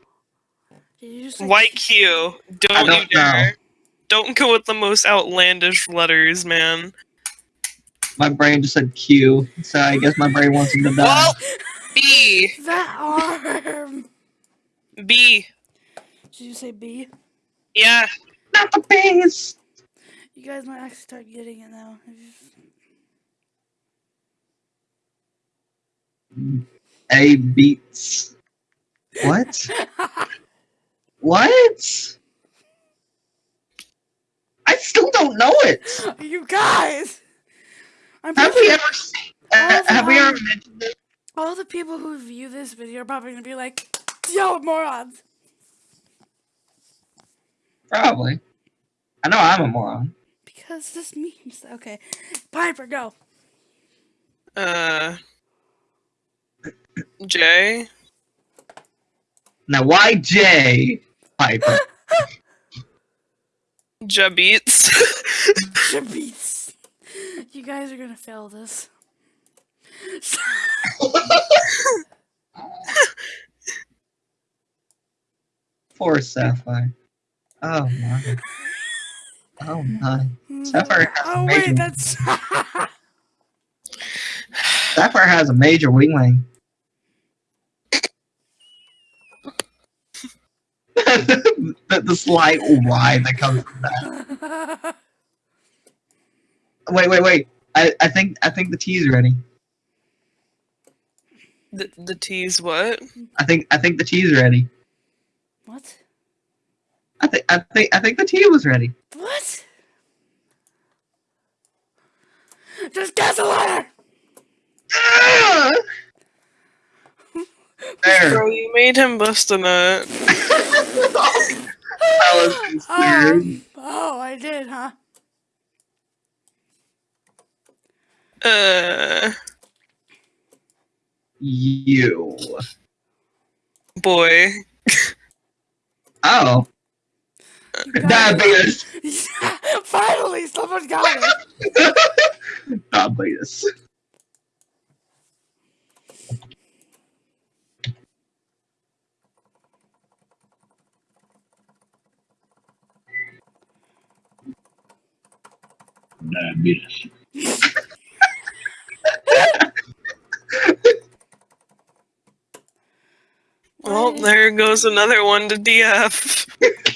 Speaker 2: Did just say
Speaker 1: White Q. Don't,
Speaker 3: I don't
Speaker 1: dare. Don't go with the most outlandish letters, man.
Speaker 3: My brain just said Q, so I guess my brain wants him to die.
Speaker 1: Well, B.
Speaker 2: that arm?
Speaker 1: B.
Speaker 2: Did you say B?
Speaker 1: Yeah.
Speaker 3: Not the base.
Speaker 2: You guys might actually start getting it now.
Speaker 3: A beats. What? What? I still don't know it.
Speaker 2: you guys! I'm
Speaker 3: Have we
Speaker 2: sure-
Speaker 3: ever seen? Uh, have we ever mentioned it?
Speaker 2: All the people who view this video are probably gonna be like, "Yo, morons!"
Speaker 3: Probably. I know I'm a moron.
Speaker 2: Because this means okay. Piper, go.
Speaker 1: Uh. J.
Speaker 3: Now, why J? Piper.
Speaker 1: Jabits.
Speaker 2: Jabits. You guys are gonna fail this.
Speaker 3: Poor Sapphire. Oh my. Oh my. Hmm. Sapphire has
Speaker 2: Oh
Speaker 3: a
Speaker 2: wait, that's.
Speaker 3: Sapphire has a major wing wing. the, the slight Y that comes from that. Wait, wait, wait. I, I think I think the tea's ready.
Speaker 1: the, the T's what?
Speaker 3: I think I think the tea's ready.
Speaker 2: What?
Speaker 3: I think I think I think the tea was ready.
Speaker 2: What? Just guess a letter.
Speaker 3: Ah! there.
Speaker 1: Bro, you made him bust a nut.
Speaker 3: That was.
Speaker 2: Um, oh, I did, huh?
Speaker 1: Uh.
Speaker 3: you.
Speaker 1: Boy.
Speaker 3: Oh.
Speaker 2: You got it.
Speaker 3: Diabetes.
Speaker 2: Finally, someone got it.
Speaker 3: Diabetes.
Speaker 5: Diabetes.
Speaker 1: Well, there goes another one to DF.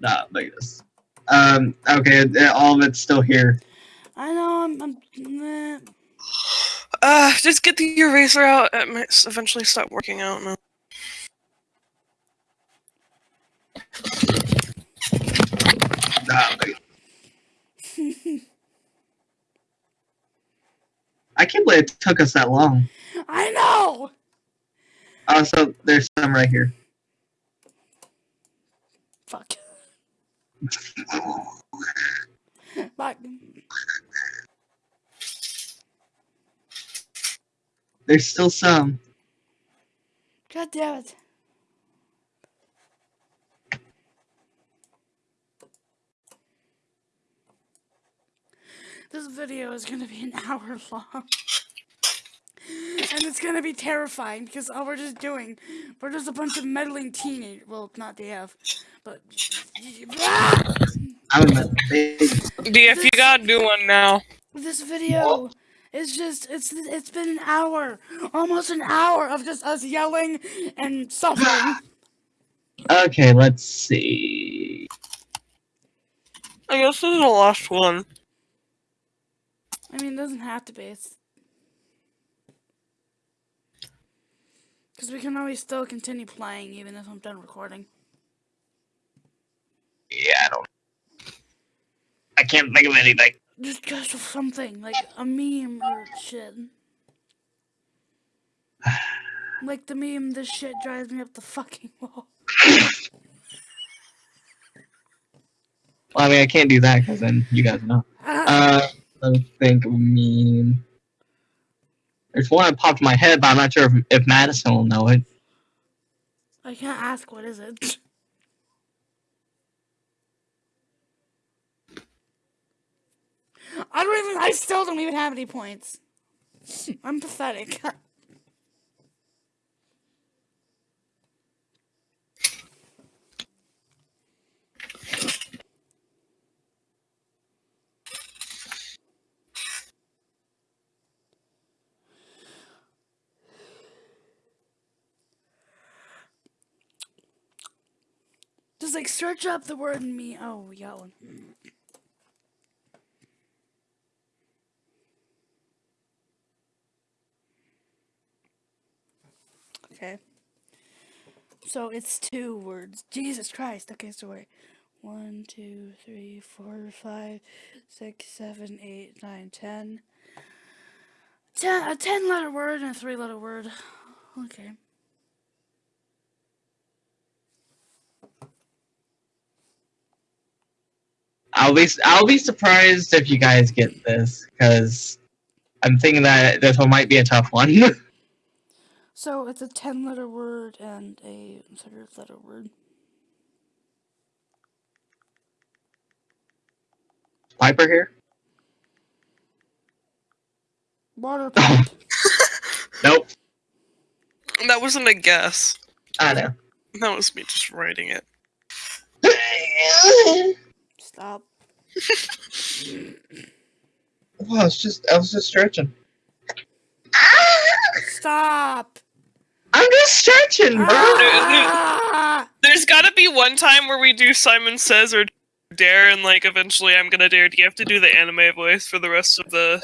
Speaker 3: Diabetes. Um. Okay. uh, All of it's still here.
Speaker 2: I know. I'm. I'm meh.
Speaker 1: Uh, just get the eraser out. It might eventually stop working out now.
Speaker 3: Diabetes. I can't believe it took us that long.
Speaker 2: I know.
Speaker 3: Also, there's some right here.
Speaker 2: Fuck. Fuck.
Speaker 3: There's still some.
Speaker 2: God damn it. This video is gonna be an hour long. And it's gonna be terrifying because all we're just doing, we're just a bunch of meddling teenagers. Well, not DF, but.
Speaker 3: I'm in the big.
Speaker 1: DF, you gotta do one now.
Speaker 2: This video is just, it's it's been an hour, almost an hour of just us yelling and suffering.
Speaker 3: Okay, let's see.
Speaker 1: I guess this is the last one.
Speaker 2: I mean, it doesn't have to be. It's because we can always still continue playing even if I'm done recording.
Speaker 3: Yeah, I don't. I can't think of anything.
Speaker 2: Just just something like a meme or shit. Like the meme, this shit drives me up the fucking wall.
Speaker 3: Well, I mean, I can't do that because then you guys know. Uh, let me think of a meme. There's one that popped in my head, but I'm not sure if, if Madison will know it.
Speaker 2: I can't ask what is it. I don't even. I still don't even have any points. I'm pathetic. Just like search up the word me. Oh, we got one. Okay. So it's two words. Jesus Christ. Okay, so wait. One, two, three, four, five, six, seven, eight, nine, ten. ten, a ten letter word and a three letter word. Okay.
Speaker 3: I'll be I'll be surprised if you guys get this because I'm thinking that this one might be a tough one.
Speaker 2: So it's a ten letter word and a third letter word.
Speaker 3: Piper here?
Speaker 2: Water pipe.
Speaker 3: Nope.
Speaker 1: That wasn't a guess.
Speaker 3: I know.
Speaker 1: That was me just writing it.
Speaker 2: Stop.
Speaker 3: Well, it's just I was just stretching.
Speaker 2: Stop.
Speaker 3: I'm just stretching, bro.
Speaker 2: Ah!
Speaker 1: There's gotta be one time where we do Simon Says or Dare, and like eventually I'm gonna dare. Do you have to do the anime voice for the rest of the.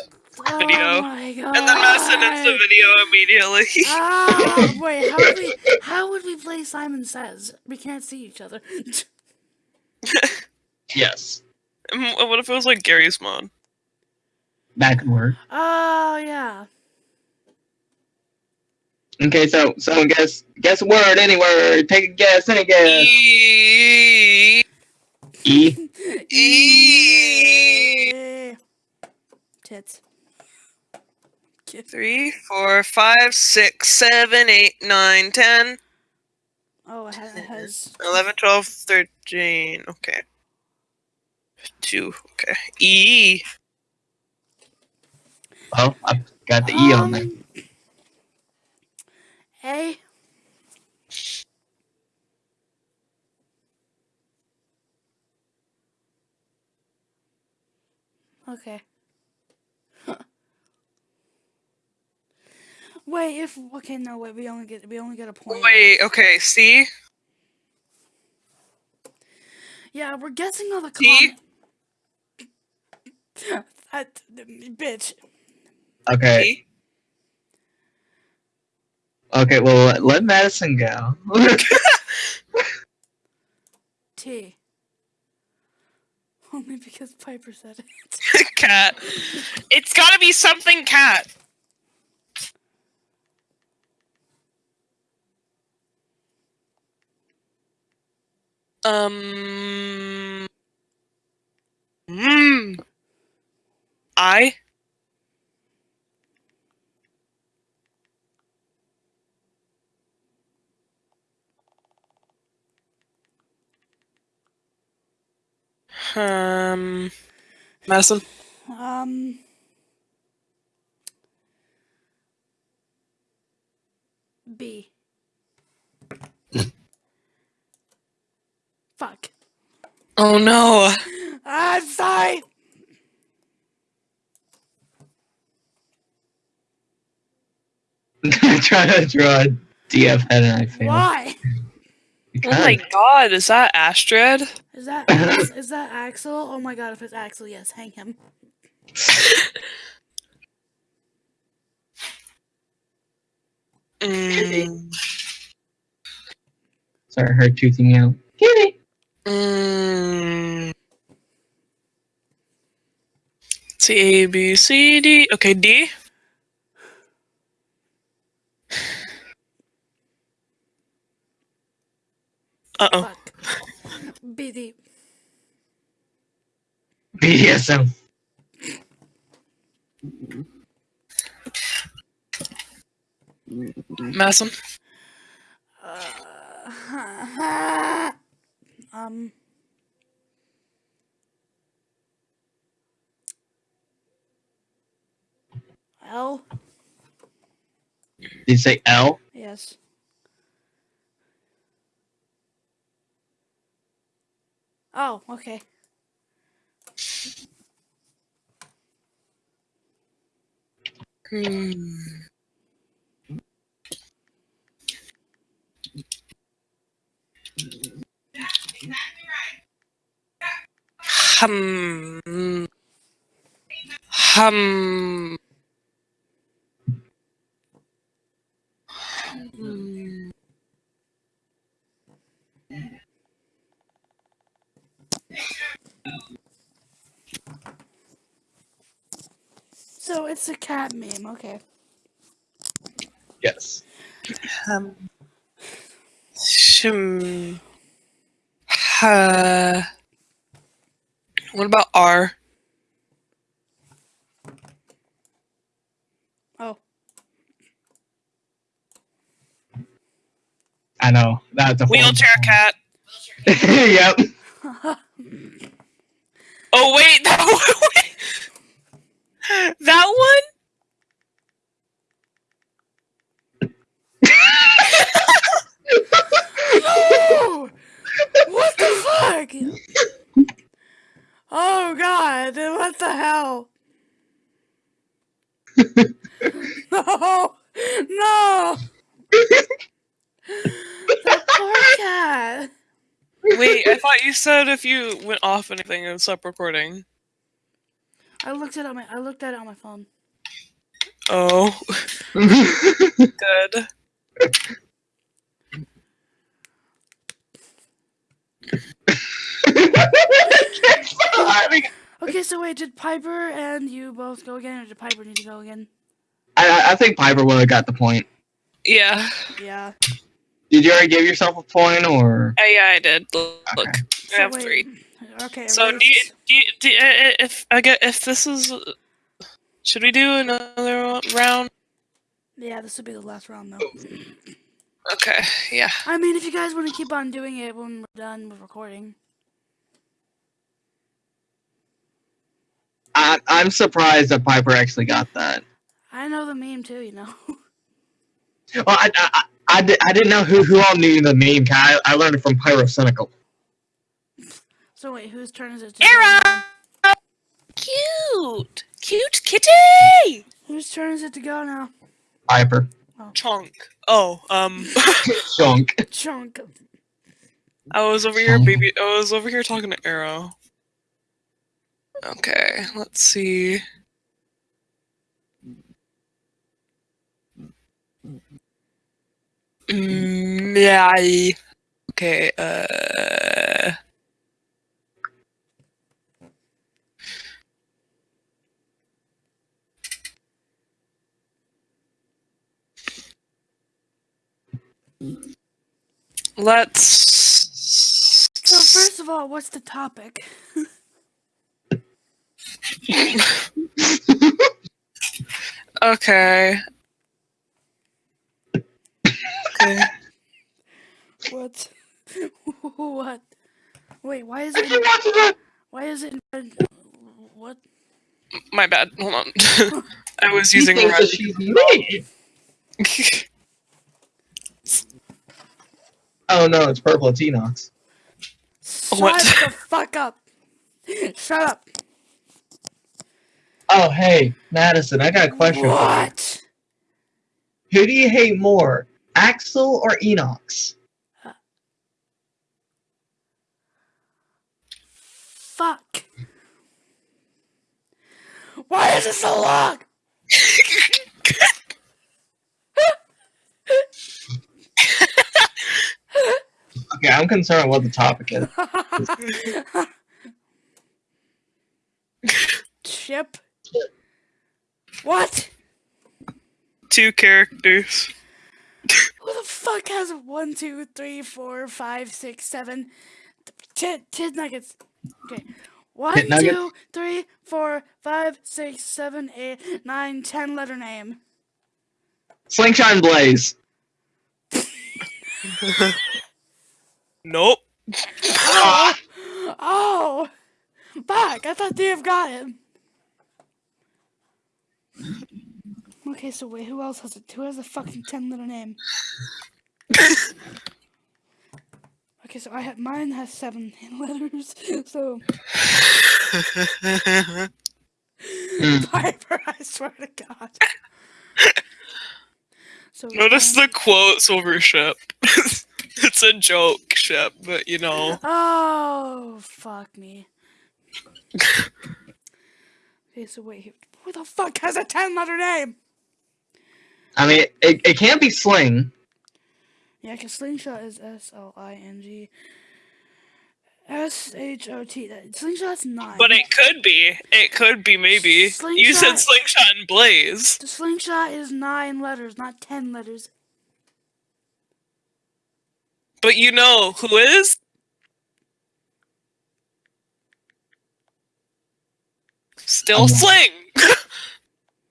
Speaker 1: Video.
Speaker 2: Oh my god.
Speaker 1: And then Madison ends the video immediately.
Speaker 2: Ah, wait, how would we how would we play Simon Says? We can't see each other.
Speaker 3: Yes.
Speaker 1: Mm, what if it was like Gary's Mon?
Speaker 3: That could work.
Speaker 2: Oh yeah.
Speaker 3: Okay, so someone guess guess a word, any word. Take a guess, any guess.
Speaker 1: E-
Speaker 3: E.
Speaker 1: E-
Speaker 2: Tits.
Speaker 1: Three, four, five, six, seven, eight, nine, ten,
Speaker 2: Oh, it has, it has
Speaker 1: eleven, twelve, thirteen. Okay. Two. Okay. E.
Speaker 3: Oh, I've got the E on there.
Speaker 2: Um, A. Okay. wait, if okay, no, wait, we only get we only get a point.
Speaker 1: Wait. Okay. C.
Speaker 2: Yeah, we're guessing all the
Speaker 1: D?
Speaker 2: Com- That- bitch.
Speaker 3: Okay. Okay, well let- let Madison go.
Speaker 2: T. Only because Piper said it.
Speaker 1: cat. It's gotta be something cat. Um. Hmm. I. Um. Madison.
Speaker 2: Um. B. Fuck.
Speaker 1: Oh no.
Speaker 2: I'm sorry.
Speaker 3: trying to draw a DF head and I failed.
Speaker 2: Why?
Speaker 1: Oh my god, is that Astrid?
Speaker 2: Is that is, is that Axel? Oh my god, if it's Axel, yes, hang him.
Speaker 1: Mm,
Speaker 3: Sorry, her toothing me out. Kitty.
Speaker 1: mm. C A B C D. Okay, D. Uh oh.
Speaker 2: Fuck. BD.
Speaker 3: BDSM.
Speaker 1: Madison.
Speaker 2: Uh, um. L.
Speaker 3: Did you say L?
Speaker 2: Yes. Oh, okay.
Speaker 1: Hmm. Hum. Hum.
Speaker 2: So it's a cat meme. Okay.
Speaker 3: Yes.
Speaker 1: Um. Shim. Uh, what about R?
Speaker 2: Oh.
Speaker 3: I know. That's a
Speaker 1: Wheelchair cat.
Speaker 3: yep.
Speaker 1: Oh wait, that one. wait. That one.
Speaker 2: No! What the fuck? Oh god, what the hell? No! No! That poor cat.
Speaker 1: Wait, I thought you said if you went off anything, it would stop recording.
Speaker 2: I looked it on my I looked at it on my phone.
Speaker 1: Oh, good.
Speaker 2: Okay, so wait, did Piper and you both go again, or did Piper need to go again?
Speaker 3: I, I think Piper would have got the point.
Speaker 1: Yeah.
Speaker 2: Yeah.
Speaker 3: Did you already give yourself a point, or
Speaker 1: Uh, yeah, I did. Look,
Speaker 3: Okay.
Speaker 1: I have
Speaker 2: wait,
Speaker 1: three.
Speaker 2: Okay.
Speaker 1: So do you, do you, do you- if I get if this is, should we do another round?
Speaker 2: yeah, this would be the last round though.
Speaker 1: Okay. Yeah.
Speaker 2: I mean, if you guys want to keep on doing it when we're done with recording.
Speaker 3: I, I'm surprised that Piper actually got that.
Speaker 2: I know the meme too, you know.
Speaker 3: Well, I, I, I, I, di- I didn't know who, who all knew the meme. I, I learned it from Pyrocynical.
Speaker 2: So wait, whose turn is it? To go
Speaker 1: Era!
Speaker 2: now?
Speaker 1: Cute, cute kitty.
Speaker 2: Whose turn is it to go now?
Speaker 3: Piper.
Speaker 1: Chunk. Oh, um,
Speaker 3: Chunk.
Speaker 2: Chunk.
Speaker 1: I was over here, baby. I was over here talking to Arrow. Okay, let's see. Mm, yeah. I- Okay. Uh. Let's.
Speaker 2: So first of all, what's the topic?
Speaker 1: Okay. Okay.
Speaker 2: What? what? Wait, why is it? Why is it? In... What?
Speaker 1: My bad. Hold on. I was using
Speaker 3: He thinks that
Speaker 1: red.
Speaker 3: she's me. Oh no, it's purple. It's Enox.
Speaker 2: Shut
Speaker 1: What?
Speaker 2: the fuck up! Shut up!
Speaker 3: Oh hey, Madison, I got a question for you.
Speaker 2: What?
Speaker 3: Who do you hate more, Axel or Enox?
Speaker 2: Fuck! Why is it so long?
Speaker 3: Okay, I'm concerned what the topic is.
Speaker 2: Chip. What?
Speaker 1: Two characters.
Speaker 2: Who the fuck has one, two, three, four, five, six, seven, ten, ten nuggets? Okay. One,
Speaker 3: Tit nuggets?
Speaker 2: two, three, four, five, six, seven, eight, nine, ten letter name.
Speaker 3: Slingshot and Blaze.
Speaker 1: Nope.
Speaker 3: Ah,
Speaker 2: Oh! Fuck! I thought they've got it. Okay, so wait, who else has it? Who has a fucking ten letter name? Okay, so I have mine has seven letters. So. Piper, I swear to God. So
Speaker 1: Notice
Speaker 2: um,
Speaker 1: the quotes over ship. it's a joke Shep, but you know.
Speaker 2: Oh fuck me. okay, so wait, who the fuck has a ten letter name?
Speaker 3: I mean, it, it can't be Sling.
Speaker 2: Yeah, because slingshot is S L I N G. S H O T. Slingshot's nine.
Speaker 1: But it could be. It could be maybe. You said
Speaker 2: Slingshot-
Speaker 1: slingshot and blaze.
Speaker 2: the slingshot is nine letters, not ten letters.
Speaker 1: But you know who is? Still
Speaker 3: Um,
Speaker 1: sling.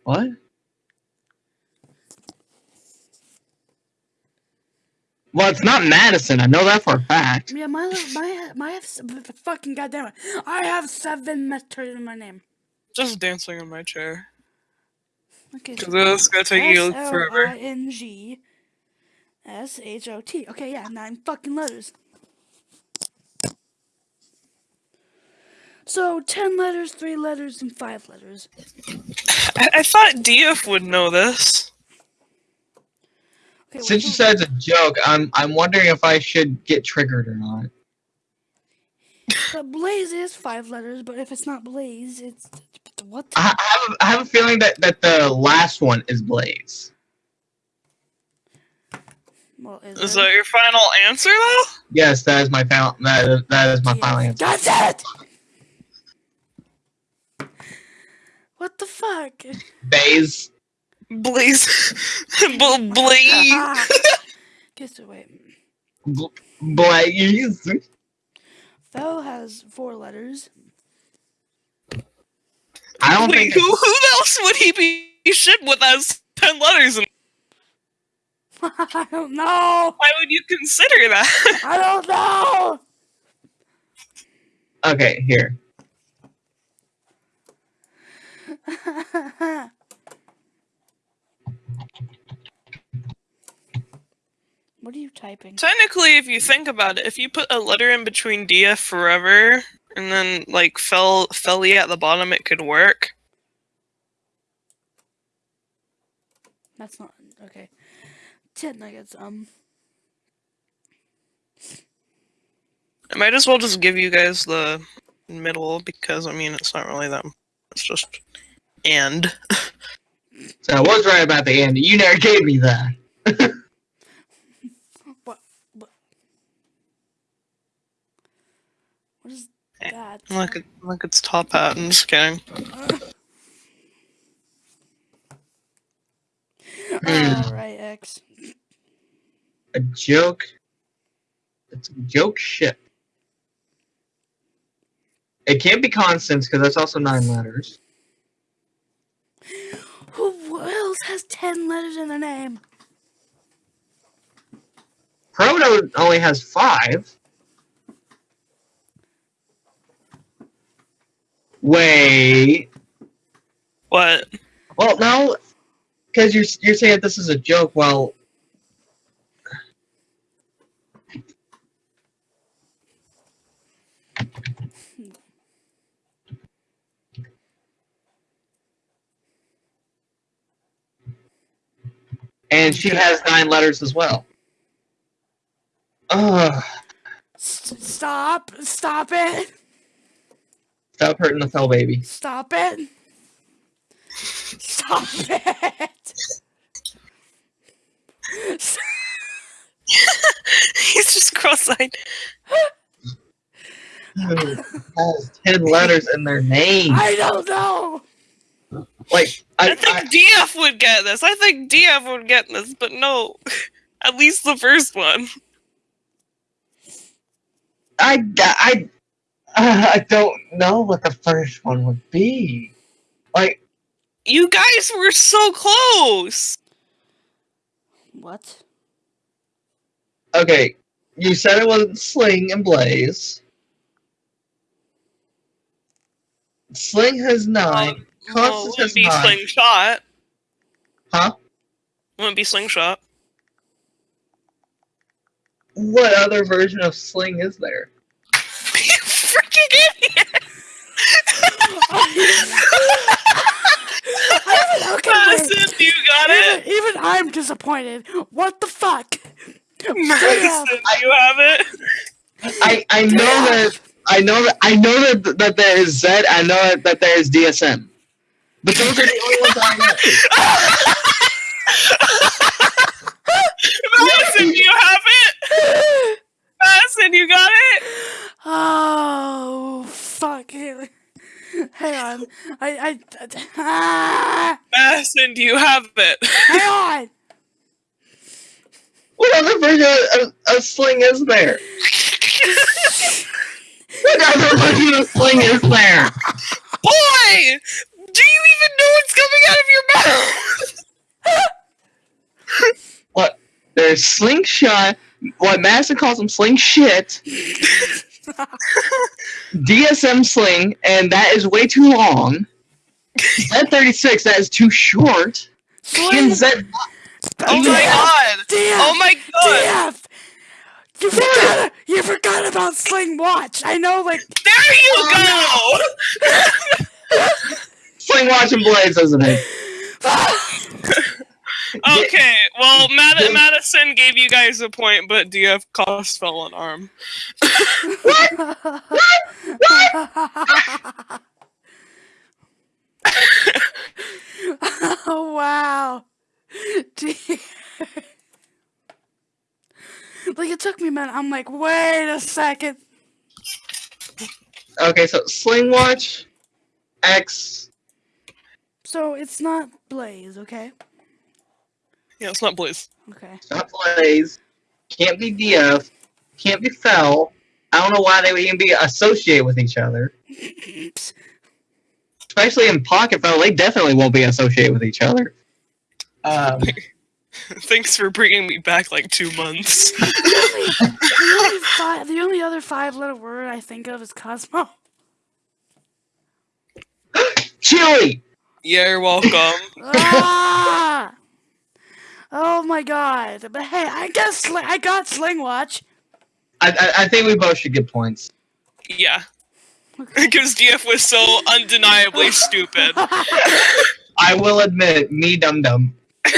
Speaker 3: What? Well, it's not Madison. I know that for a fact.
Speaker 2: Yeah, my li- my my have s- b- b- fucking goddamn it. I have seven letters in my name.
Speaker 1: Just dancing in my chair.
Speaker 2: Okay.
Speaker 1: Because it's gonna take you forever.
Speaker 2: S L I N G S H O T. Okay, yeah, nine fucking letters. So ten letters, three letters, and five letters.
Speaker 1: I, I thought DF would know this.
Speaker 2: Okay,
Speaker 3: Since you said it's a joke, I'm I'm wondering if I should get triggered or not.
Speaker 2: but Blaze is five letters, but if it's not Blaze, it's what?
Speaker 3: I, I have a, I have a feeling that that the last one is Blaze.
Speaker 2: Well, is,
Speaker 1: Is that your final answer though?
Speaker 3: Yes, that is my final. That is, that is my final answer.
Speaker 2: God damn it! What the fuck?
Speaker 3: Baze.
Speaker 1: Blaze. B- Blaze.
Speaker 2: Okay, so wait.
Speaker 3: Blaze.
Speaker 2: Fell has four letters.
Speaker 3: I don't
Speaker 1: Wait,
Speaker 3: think.
Speaker 1: who, who else would he be shit with as 10 letters? And
Speaker 2: I don't know.
Speaker 1: why would you consider that?
Speaker 2: I don't know.
Speaker 3: Okay, here.
Speaker 2: what are you typing?
Speaker 1: Technically, if you think about it, if you put a letter in between DF forever and then like fell felly at the bottom, it could work.
Speaker 2: That's not okay. Ten nuggets. Um.
Speaker 1: I might as well just give you guys the middle because I mean it's not really that. It's just and.
Speaker 3: So I was right about the end. You never gave me that.
Speaker 2: What? What? What is that?
Speaker 1: Look, at, look, it's top hat. I'm just kidding.
Speaker 3: Hmm.
Speaker 2: Alright, X.
Speaker 3: A joke. It's a joke ship. It can't be Constance because that's also nine letters.
Speaker 2: Who else has ten letters in their name?
Speaker 3: Proto only has five. Wait.
Speaker 1: What?
Speaker 3: Well, no, because you're you're saying this is a joke. Well, and she has nine letters as well. Ugh.
Speaker 2: Stop! Stop it!
Speaker 3: Stop hurting the fell baby.
Speaker 2: Stop it! Stop it! S-
Speaker 1: He's just cross-eyed.
Speaker 3: has ten letters in their name.
Speaker 2: I don't know.
Speaker 3: Like
Speaker 1: I,
Speaker 3: I,
Speaker 1: think
Speaker 3: I,
Speaker 1: DF would get this. I think DF would get this, but no. At least the first one.
Speaker 3: I, I, uh, I don't know what the first one would be. Like,
Speaker 1: You guys were so close.
Speaker 2: What?
Speaker 3: okay, you said it wasn't Sling and Blaze. Sling has nine.
Speaker 1: Um, well, it wouldn't be
Speaker 3: nine.
Speaker 1: slingshot.
Speaker 3: Huh?
Speaker 1: Wouldn't be slingshot.
Speaker 3: What other version of Sling is there?
Speaker 1: you freaking idiot!
Speaker 2: okay, wait.
Speaker 1: Madison, you got it.
Speaker 2: Even, even I'm disappointed. What the fuck?
Speaker 1: Madison, you have it.
Speaker 3: I, I know that I know that I know that that there is Z. I know that, that there is DSM. But those are the only ones I know.
Speaker 1: Madison, you have it. Madison, you got it. Oh, fuck it.
Speaker 2: Ah, on. I I ah,
Speaker 1: Madison, do you have it?
Speaker 2: hang on.
Speaker 3: What other version of a, sling is there? what other version of sling is there?
Speaker 1: Boy! Do you even know what's coming out of your mouth?
Speaker 3: What? There's slingshot. What Madison calls them sling shit. DSM sling, and that is way too long. Z36, that is too short. And
Speaker 2: Sling.
Speaker 3: Z,
Speaker 1: oh, oh my god!
Speaker 2: DF,
Speaker 1: Oh my god!
Speaker 2: DF. You forgot. You forgot about Sling Watch. I know, like.
Speaker 1: There you oh, go!
Speaker 3: sling watch and blades, isn't it?
Speaker 1: Okay, well, Mad- Madison gave you guys a point, but DF cost fell an arm. What?
Speaker 2: oh wow. D- like it took me a minute. I'm like, wait a second.
Speaker 3: Okay, so sling watch, X.
Speaker 2: So it's not Blaze, okay?
Speaker 1: Yeah, it's not Blaze.
Speaker 2: Okay.
Speaker 3: not Blaze, can't be DF, can't be Fell. I don't know why they would even be associated with each other. Especially in Pocket Fell, they definitely won't be associated with each other. Um,
Speaker 1: Thanks for bringing me back like two months.
Speaker 2: the, only fi- the only other five letter word I think of is Cosmo.
Speaker 3: Chili!
Speaker 1: yeah, you're welcome.
Speaker 2: ah! Oh my god. But hey, I guess I got Sling Watch.
Speaker 3: I, I, I think we both should get points.
Speaker 1: Yeah,
Speaker 2: Okay.
Speaker 1: because DF was so undeniably stupid.
Speaker 3: I will admit, me dum dum.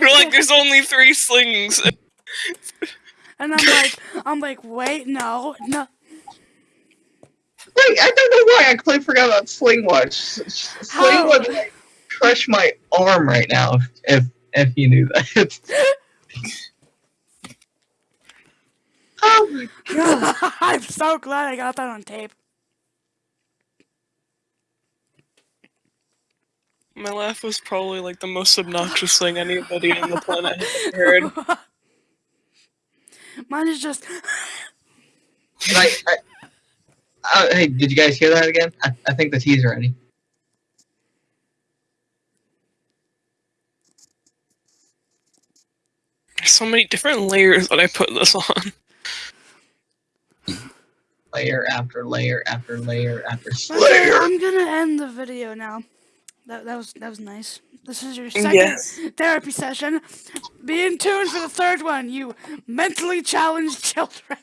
Speaker 1: You're like, there's only three slings.
Speaker 2: And I'm like, I'm like, wait, no, no.
Speaker 3: Wait, I don't know why I completely forgot about Sling Watch. S- s- Sling
Speaker 2: How?
Speaker 3: would like, crush my arm right now if if, if you knew that. oh my god.
Speaker 2: I'm so glad I got that on tape.
Speaker 1: My laugh was probably like the most obnoxious thing anybody on the planet has heard.
Speaker 2: Mine is just.
Speaker 3: Like, I, uh, hey, did you guys hear that again? I, I think the tea's ready.
Speaker 1: There's so many different layers that I put this on.
Speaker 3: Layer after layer after layer after layer.
Speaker 2: I'm gonna end the video now. That, that was that was nice. This is your second
Speaker 1: Yes.
Speaker 2: therapy session. Be in tune for the third one, you mentally challenged children.